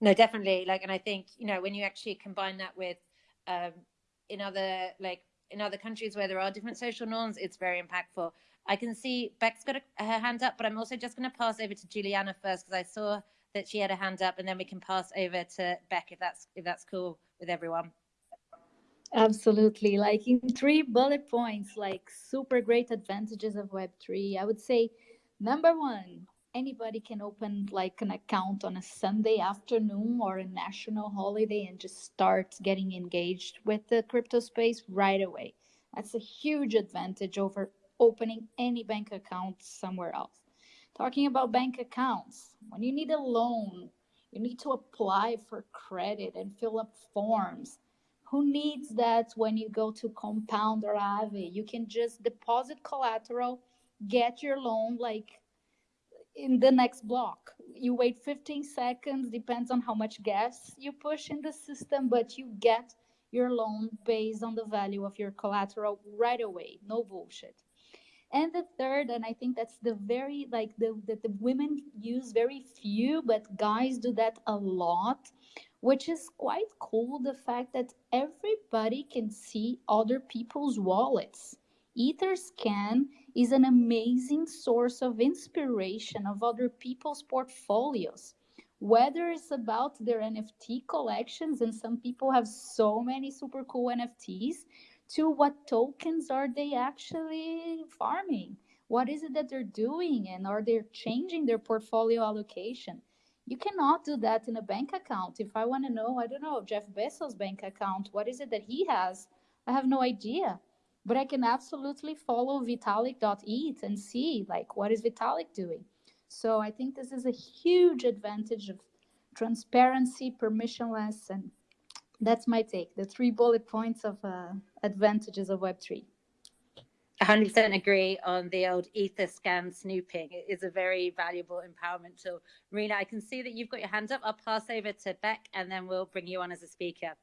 No, definitely. Like, and I think, you know, when you actually combine that with um, in other, like, in other countries where there are different social norms, it's very impactful. I can see Beck's got a, her hand up, but I'm also just going to pass over to Juliana first because I saw that she had a hand up, and then we can pass over to Beck if that's if that's cool with everyone. Absolutely. Like in three bullet points, like super great advantages of Web3. I would say number one, anybody can open like an account on a Sunday afternoon or a national holiday and just start getting engaged with the crypto space right away. That's a huge advantage over opening any bank account somewhere else. Talking about bank accounts, when you need a loan, you need to apply for credit and fill up forms. Who needs that when you go to Compound or Aave? You can just deposit collateral, get your loan like in the next block. You wait 15 seconds, depends on how much gas you push in the system, but you get your loan based on the value of your collateral right away. No bullshit. And the third, and I think that's the very like the that the women use very few, but guys do that a lot, which is quite cool. The fact that everybody can see other people's wallets. Etherscan is an amazing source of inspiration of other people's portfolios. Whether it's about their NFT collections, and some people have so many super cool NFTs, to what tokens are they actually farming? What is it that they're doing? And are they changing their portfolio allocation? You cannot do that in a bank account. If I want to know, I don't know, Jeff Bezos' bank account, what is it that he has? I have no idea. But I can absolutely follow Vitalik.eth and see like what is Vitalik doing. So I think this is a huge advantage of transparency, permissionless, and that's my take. The three bullet points of uh, advantages of Web3. 100% agree on the old Etherscan snooping. It is a very valuable empowerment tool. Marina, I can see that you've got your hand up. I'll pass over to Beck and then we'll bring you on as a speaker.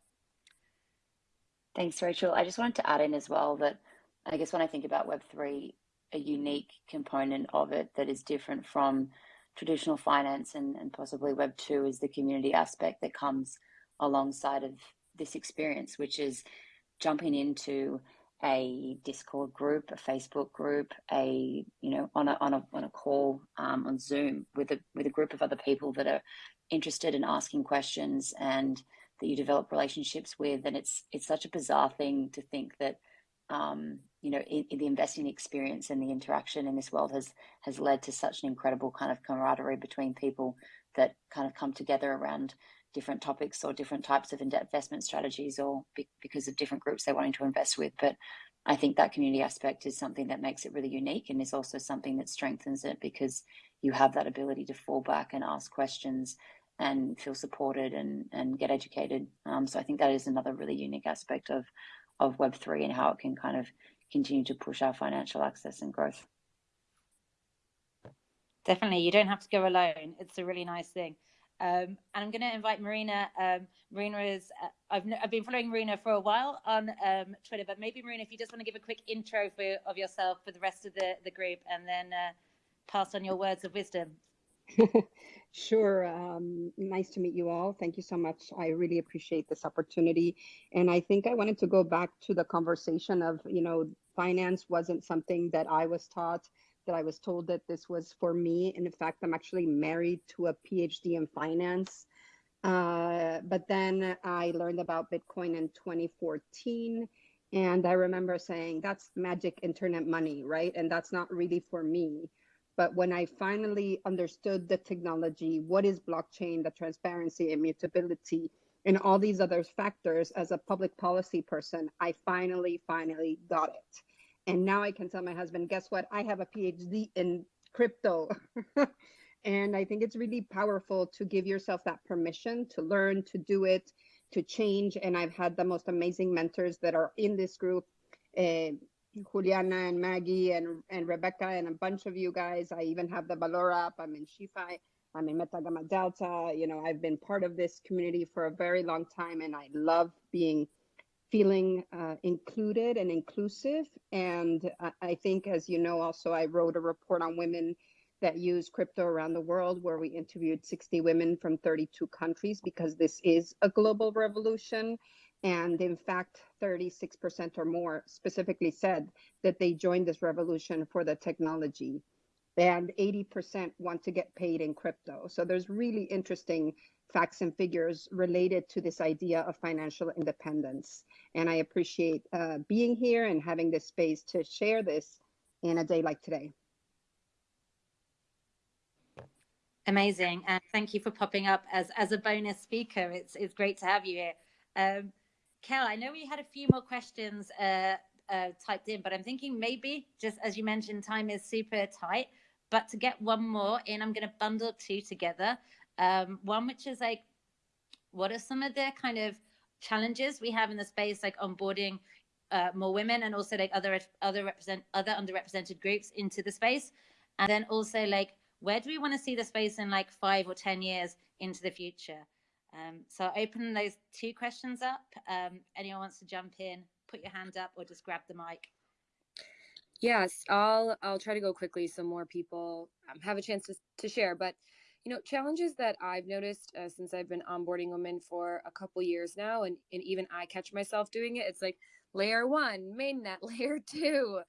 Thanks, Rachel. I just wanted to add in as well that I guess when I think about Web3, a unique component of it that is different from traditional finance and, and possibly Web2 is the community aspect that comes alongside of this experience, which is jumping into a Discord group, a Facebook group, a you know on a on a on a call um, on Zoom with a with a group of other people that are interested in asking questions and that you develop relationships with, and it's it's such a bizarre thing to think that um, you know in, in the investing experience and the interaction in this world has has led to such an incredible kind of camaraderie between people that kind of come together around different topics or different types of investment strategies or be, because of different groups they're wanting to invest with. But I think that community aspect is something that makes it really unique and is also something that strengthens it because you have that ability to fall back and ask questions and feel supported and, and get educated. Um, so I think that is another really unique aspect of, of Web3 and how it can kind of continue to push our financial access and growth. Definitely, you don't have to go alone. It's a really nice thing. Um, and I'm going to invite Marina. Um, Marina is, uh, I've, I've been following Marina for a while on um, Twitter, but maybe Marina, if you just want to give a quick intro for, of yourself for the rest of the, the group and then uh, pass on your words of wisdom. [LAUGHS] sure. Um, nice to meet you all. Thank you so much. I really appreciate this opportunity. And I think I wanted to go back to the conversation of, you know, finance wasn't something that I was taught that I was told that this was for me. And in fact, I'm actually married to a PhD in finance. Uh, but then I learned about Bitcoin in 2014. And I remember saying, that's magic internet money, right? And that's not really for me. But when I finally understood the technology, what is blockchain, the transparency, immutability, and all these other factors as a public policy person, I finally, finally got it. And now I can tell my husband, guess what? I have a PhD in crypto. [LAUGHS] and I think it's really powerful to give yourself that permission to learn, to do it, to change. And I've had the most amazing mentors that are in this group. Uh, Juliana and Maggie and, and Rebecca and a bunch of you guys. I even have the Valora app. I'm in SheFi. I'm in Meta Gamma Delta. You know, I've been part of this community for a very long time and I love being feeling uh, included and inclusive. And I think, as you know, also I wrote a report on women that use crypto around the world where we interviewed 60 women from 32 countries because this is a global revolution. And in fact, 36% or more specifically said that they joined this revolution for the technology. And 80% want to get paid in crypto. So there's really interesting facts and figures related to this idea of financial independence. And I appreciate uh, being here and having this space to share this in a day like today. Amazing. And thank you for popping up as, as a bonus speaker. It's, it's great to have you here. Um, Kel, I know we had a few more questions uh, uh, typed in, but I'm thinking maybe just as you mentioned, time is super tight. But to get one more in, I'm going to bundle two together. Um, one which is like, what are some of the kind of challenges we have in the space, like onboarding uh, more women and also like other other represent other underrepresented groups into the space, and then also like where do we want to see the space in like five or ten years into the future? Um, so I'll open those two questions up. Um, anyone wants to jump in, put your hand up, or just grab the mic. Yes, I'll I'll try to go quickly so more people um, have a chance to, to share. But you know, challenges that I've noticed uh, since I've been onboarding women for a couple years now, and and even I catch myself doing it. It's like layer one, mainnet, [LAUGHS] layer two,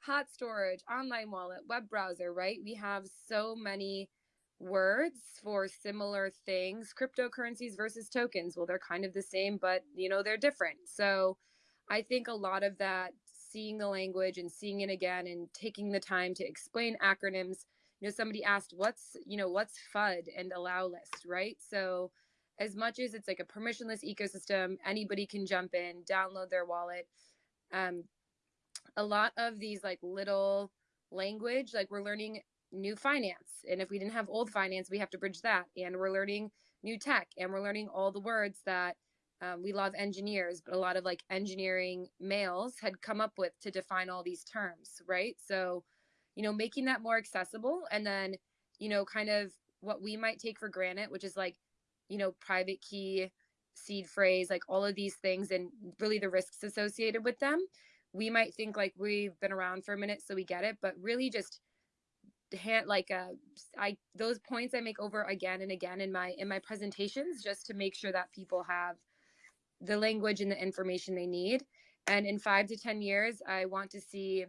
hot storage, online wallet, web browser. Right? We have so many words for similar things. Cryptocurrencies versus tokens. Well, they're kind of the same, but you know they're different. So I think a lot of that seeing the language and seeing it again and taking the time to explain acronyms you know somebody asked what's you know what's fud and allow list right so as much as it's like a permissionless ecosystem anybody can jump in download their wallet um a lot of these like little language like we're learning new finance and if we didn't have old finance we have to bridge that and we're learning new tech and we're learning all the words that um, we love engineers, but a lot of like engineering males had come up with to define all these terms, right? So, you know, making that more accessible and then, you know, kind of what we might take for granted, which is like, you know, private key, seed phrase, like all of these things and really the risks associated with them. We might think like we've been around for a minute, so we get it, but really just hand like uh i those points i make over again and again in my in my presentations just to make sure that people have the language and the information they need. And in five to 10 years, I want to see,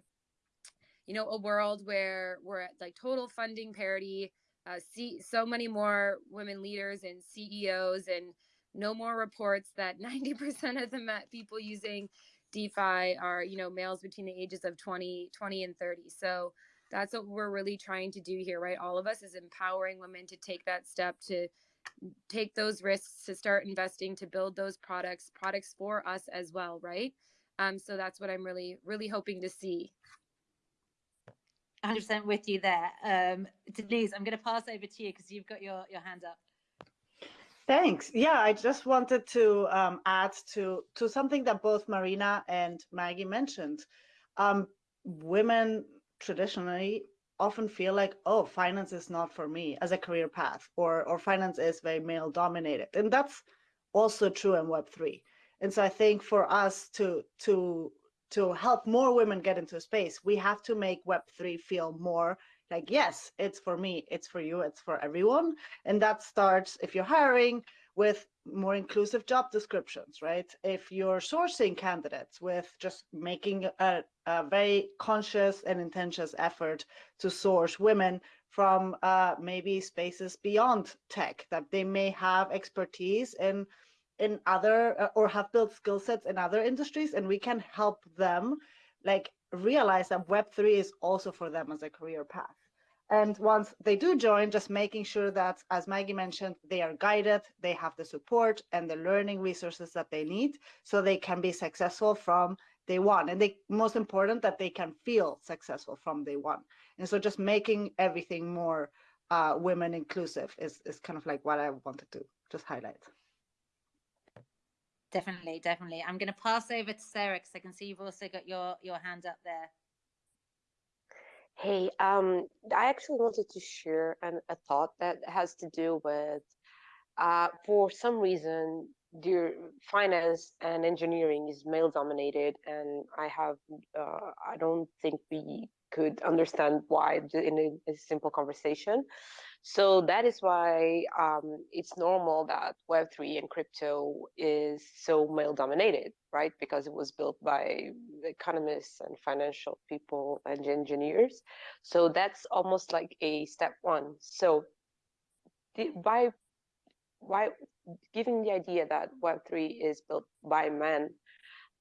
you know, a world where we're at like total funding parity, uh, see so many more women leaders and CEOs and no more reports that [LAUGHS] 90% of the people using DeFi are, you know, males between the ages of 20, 20 and 30. So that's what we're really trying to do here, right? All of us is empowering women to take that step to take those risks to start investing to build those products products for us as well right um so that's what i'm really really hoping to see 100% with you there um denise i'm going to pass over to you because you've got your your hand up Thanks. Yeah, I just wanted to um, add to to something that both Marina and Maggie mentioned. Um, women traditionally often feel like, oh, finance is not for me as a career path, or or finance is very male dominated, and that's also true in Web three. And so I think for us to to to help more women get into space, we have to make Web three feel more like yes, it's for me, it's for you, it's for everyone, and that starts if you're hiring with more inclusive job descriptions, right? If you're sourcing candidates with just making a, a very conscious and intensious effort to source women from uh, maybe spaces beyond tech that they may have expertise in in other uh, or have built skill sets in other industries and we can help them like realize that web3 is also for them as a career path and once they do join, just making sure that, as Maggie mentioned, they are guided, they have the support and the learning resources that they need so they can be successful from day one. And they most important that they can feel successful from day one. And so just making everything more uh, women inclusive is, is kind of like what I wanted to just highlight. Definitely, definitely. I'm going to pass over to Sarah because I can see you've also got your, your hand up there. Hey, um, I actually wanted to share an, a thought that has to do with, uh, for some reason, the finance and engineering is male dominated, and I have, uh, I don't think we could understand why in a, a simple conversation. So that is why um, it's normal that Web3 and crypto is so male dominated, right? Because it was built by economists and financial people and engineers. So that's almost like a step one. So the, by, giving the idea that Web3 is built by men,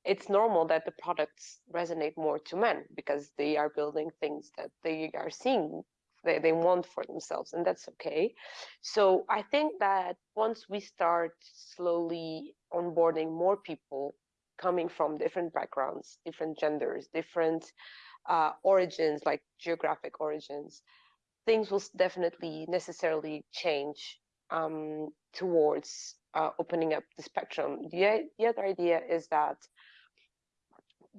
it's normal that the products resonate more to men because they are building things that they are seeing they, they want for themselves and that's okay so i think that once we start slowly onboarding more people coming from different backgrounds, different genders, different uh, origins, like geographic origins, things will definitely necessarily change um, towards uh, opening up the spectrum. The, the other idea is that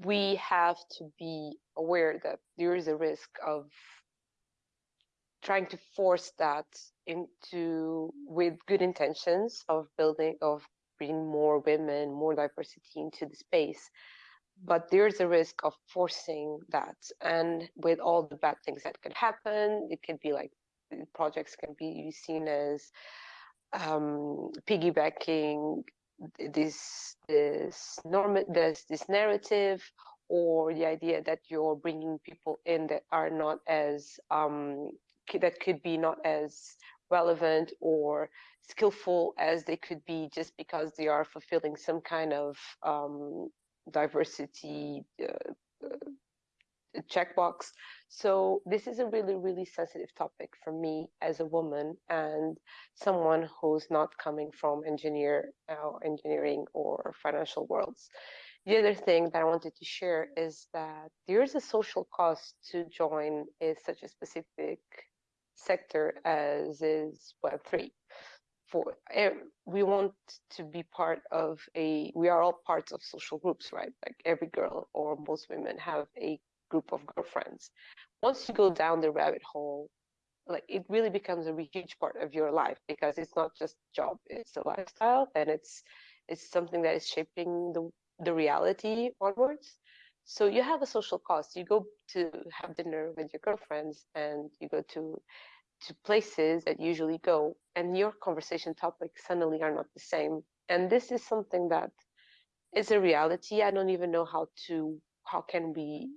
we have to be aware that there is a risk of trying to force that into with good intentions of building of bringing more women more diversity into the space. But there's a risk of forcing that. And with all the bad things that could happen it could be like projects can be seen as um, piggybacking this this norm this this narrative or the idea that you're bringing people in that are not as um, that could be not as relevant or skillful as they could be just because they are fulfilling some kind of um, diversity uh, uh, checkbox. So this is a really, really sensitive topic for me as a woman and someone who's not coming from engineer uh, engineering or financial worlds. The other thing that I wanted to share is that there is a social cost to join is such a specific sector as is Web3. For eh, we want to be part of a, we are all parts of social groups, right? Like every girl or most women have a group of girlfriends. Once you go down the rabbit hole, like it really becomes a huge part of your life because it's not just job, it's a lifestyle and it's it's something that is shaping the the reality onwards. So you have a social cost. You go to have dinner with your girlfriends and you go to to places that usually go and your conversation topics suddenly are not the same. And this is something that is a reality. I don't even know how to how can we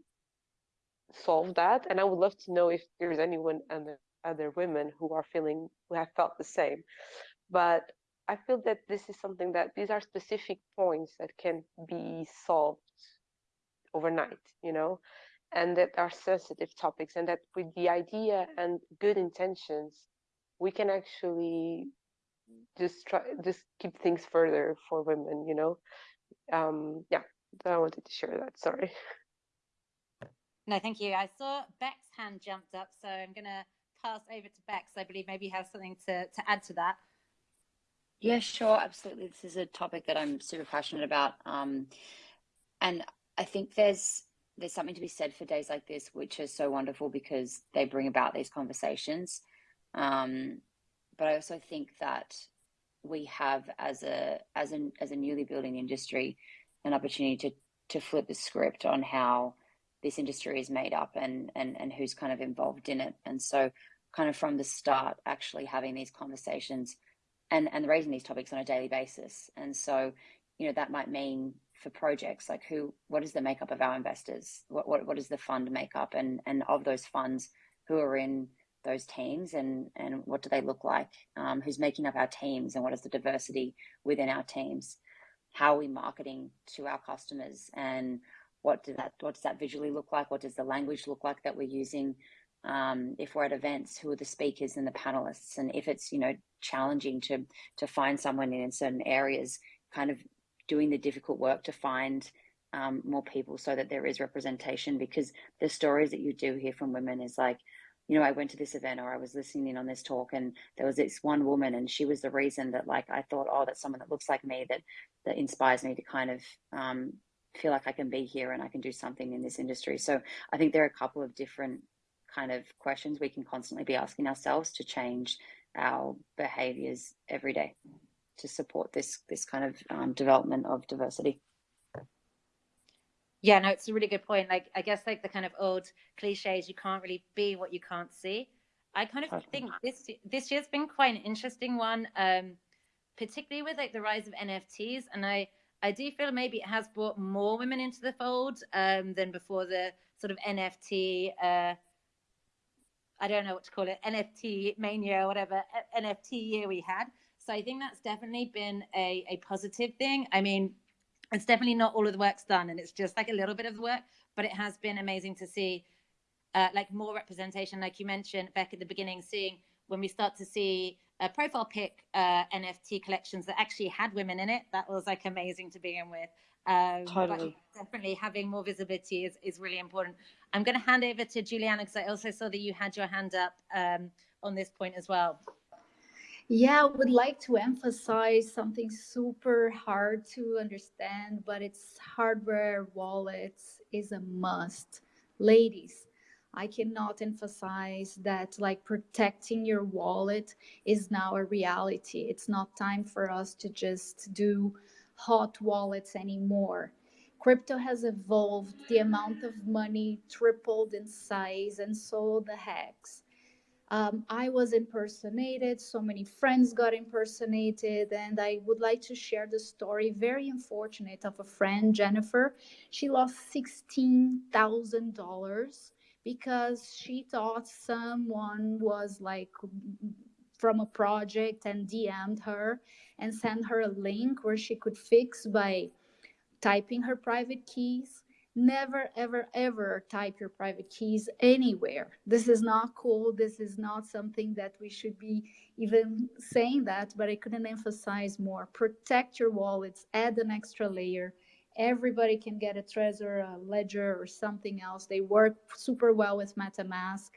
solve that. And I would love to know if there's anyone and other women who are feeling who have felt the same. But I feel that this is something that these are specific points that can be solved overnight, you know, and that are sensitive topics, and that with the idea and good intentions, we can actually just try just keep things further for women, you know. Um, yeah, I wanted to share that. Sorry. No, thank you. I saw Beck's hand jumped up, so I'm going to pass over to Beck. So I believe maybe you have something to, to add to that. Yeah, sure, absolutely. This is a topic that I'm super passionate about, um, and I think there's there's something to be said for days like this, which is so wonderful because they bring about these conversations. Um, but I also think that we have, as a as a as a newly building industry, an opportunity to to flip the script on how this industry is made up and and and who's kind of involved in it. And so, kind of from the start, actually having these conversations and and raising these topics on a daily basis. And so, you know, that might mean for projects like who, what is the makeup of our investors? What what what is the fund makeup? And and of those funds, who are in those teams and and what do they look like? Um, who's making up our teams and what is the diversity within our teams? How are we marketing to our customers and what does that what does that visually look like? What does the language look like that we're using? um, if we're at events, who are the speakers and the panelists, and if it's you know challenging to to find someone in certain areas, kind of doing the difficult work to find um, more people so that there is representation. Because the stories that you do hear from women is like, you know, I went to this event or I was listening in on this talk, and there was this one woman, and she was the reason that like I thought, oh, that's someone that looks like me that that inspires me to kind of um, feel like I can be here and I can do something in this industry. So I think there are a couple of different kind of questions we can constantly be asking ourselves to change our behaviors every day to support this this kind of um, development of diversity. Yeah no it's a really good point. Like i guess like the kind of old cliches you can't really be what you can't see. I kind of think this this year's been quite an interesting one um particularly with like the rise of nfts and i i do feel maybe it has brought more women into the fold um than before the sort of nft uh I don't know what to call it, NFT mania or whatever NFT year we had. So I think that's definitely been a, a positive thing. I mean, it's definitely not all of the work's done and it's just like a little bit of the work, but it has been amazing to see uh, like more representation, like you mentioned back at the beginning, seeing when we start to see uh, profile pic uh, NFT collections that actually had women in it. That was like amazing to begin with. Um, Totally. definitely having more visibility is, is really important. I'm going to hand over to Juliana because I also saw that you had your hand up um, on this point as well. Yeah, I would like to emphasize something super hard to understand, but it's hardware wallets is a must. Ladies, I cannot emphasize that like protecting your wallet is now a reality. It's not time for us to just do hot wallets anymore. Crypto has evolved, the amount of money tripled in size, and so the hacks um, I was impersonated. So many friends got impersonated. And I would like to share the story, very unfortunate, of a friend, Jennifer. She lost $16,000 because she thought someone was like from a project and DM'd her and sent her a link where she could fix by typing her private keys never ever ever type your private keys anywhere. This is not cool. This is not something that we should be even saying that but i couldn't emphasize more. Protect your wallets add an extra layer. Everybody can get a trezor a ledger or something else. They work super well with metamask.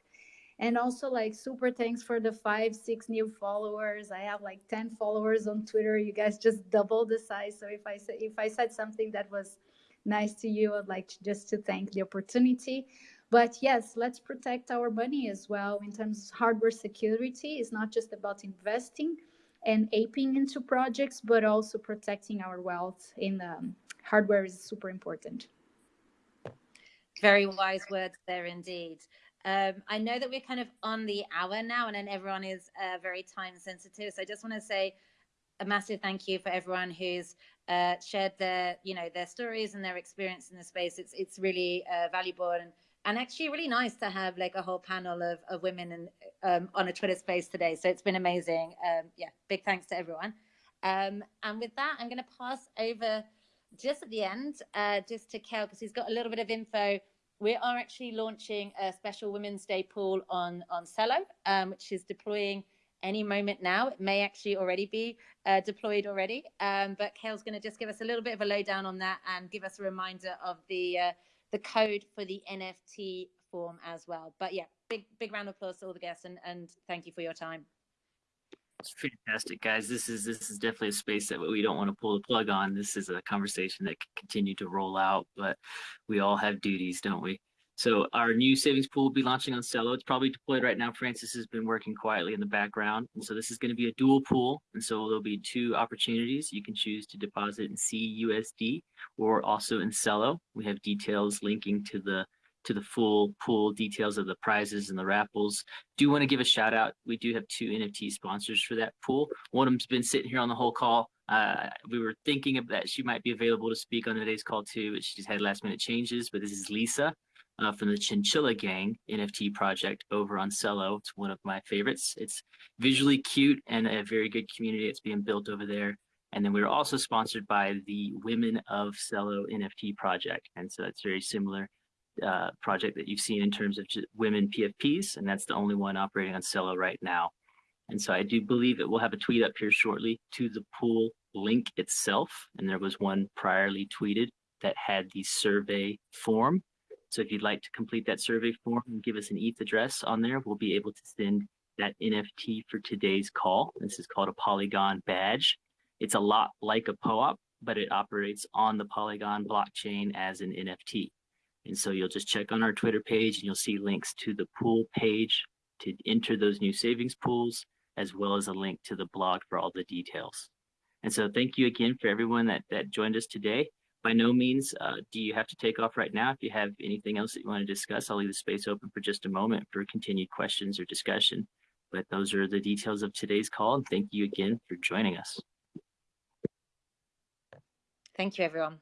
And also like super thanks for the five six new followers. I have like 10 followers on twitter. You guys just double the size. So if i say if i said something that was nice to you. I'd like to, just to thank the opportunity. But yes, let's protect our money as well in terms of hardware security. It's not just about investing and aping into projects, but also protecting our wealth in um, hardware is super important. Very wise words there indeed. Um, I know that we're kind of on the hour now, and then everyone is uh, very time sensitive. So I just want to say a massive thank you for everyone who's uh, shared their you know their stories and their experience in the space. It's it's really uh, valuable and and actually really nice to have like a whole panel of, of women and um, on a Twitter space today. So it's been amazing. Um, yeah, big thanks to everyone. Um, and with that, I'm going to pass over just at the end, uh, just to Kel because he's got a little bit of info. We are actually launching a special Women's Day pool on on Celo, um, which is deploying any moment now. It may actually already be uh, deployed already, um, but Kale's going to just give us a little bit of a lowdown on that and give us a reminder of the uh, the code for the NFT form as well. But yeah, big big round of applause to all the guests and, and thank you for your time. It's fantastic, guys. This is this is definitely a space that we don't want to pull the plug on. This is a conversation that can continue to roll out, but we all have duties, don't we? So our new savings pool will be launching on Celo. It's probably deployed right now. Francis has been working quietly in the background. And so this is going to be a dual pool. And so there'll be two opportunities. You can choose to deposit in CUSD or also in Celo. We have details linking to the to the full pool details of the prizes and the raffles. Do want to give a shout out. We do have two NFT sponsors for that pool. One of them's been sitting here on the whole call. Uh, we were thinking of that she might be available to speak on today's call too, but she just had last minute changes. But this is Lisa uh, from the Chinchilla Gang NFT project over on Celo. It's one of my favorites. It's visually cute and a very good community that's being built over there. And then we were also sponsored by the Women of Celo NFT project. And so that's very similar uh, project that you've seen in terms of women PFPs. And that's the only one operating on Celo right now. And so I do believe that we'll have a tweet up here shortly to the pool link itself. And there was one priorly tweeted that had the survey form so if you'd like to complete that survey form and give us an ETH address on there, we'll be able to send that NFT for today's call. This is called a Polygon badge. It's a lot like a POAP, but it operates on the Polygon blockchain as an NFT. And so you'll just check on our Twitter page and you'll see links to the pool page to enter those new savings pools, as well as a link to the blog for all the details. And so thank you again for everyone that, that joined us today by no means uh, do you have to take off right now. If you have anything else that you want to discuss, I'll leave the space open for just a moment for continued questions or discussion. But those are the details of today's call. And thank you again for joining us. Thank you, everyone.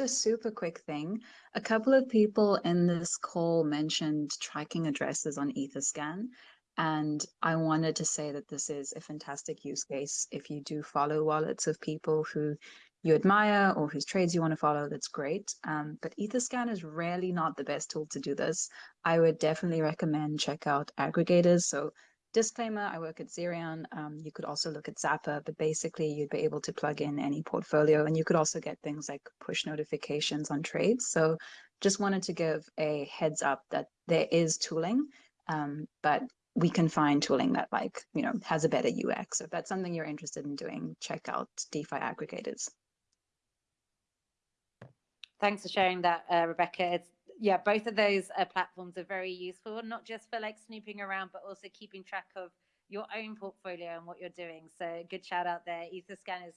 A super quick thing. A couple of people in this call mentioned tracking addresses on Etherscan. And I wanted to say that this is a fantastic use case. If you do follow wallets of people who you admire or whose trades you want to follow, that's great. Um, but Etherscan is really not the best tool to do this. I would definitely recommend check out aggregators. So disclaimer, I work at Zerion. Um, you could also look at Zapper, but basically you'd be able to plug in any portfolio and you could also get things like push notifications on trades. So just wanted to give a heads up that there is tooling, um, but we can find tooling that like, you know, has a better UX. So if that's something you're interested in doing, check out DeFi aggregators. Thanks for sharing that, uh, Rebecca. It's, yeah, both of those uh, platforms are very useful, not just for like snooping around, but also keeping track of your own portfolio and what you're doing. So good shout out there. Etherscan is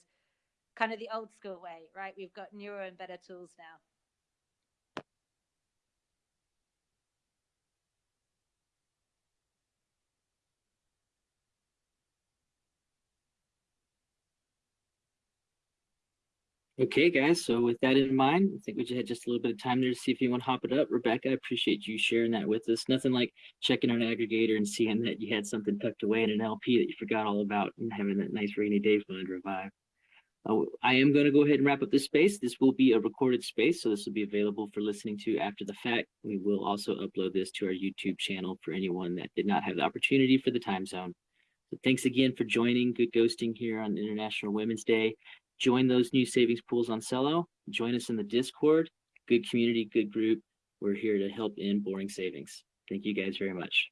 kind of the old school way, right? We've got newer and better tools now. Okay, guys. So with that in mind, I think we just had just a little bit of time there to see if you want to hop it up. Rebecca, I appreciate you sharing that with us. Nothing like checking an aggregator and seeing that you had something tucked away in an LP that you forgot all about and having that nice rainy day fund revive. Uh, I am going to go ahead and wrap up this space. This will be a recorded space, so this will be available for listening to after the fact. We will also upload this to our YouTube channel for anyone that did not have the opportunity for the time zone. So thanks again for joining GoodGhosting here on International Women's Day. Join those new savings pools on Celo. Join us in the Discord. Good community, good group. We're here to help in boring savings. Thank you guys very much.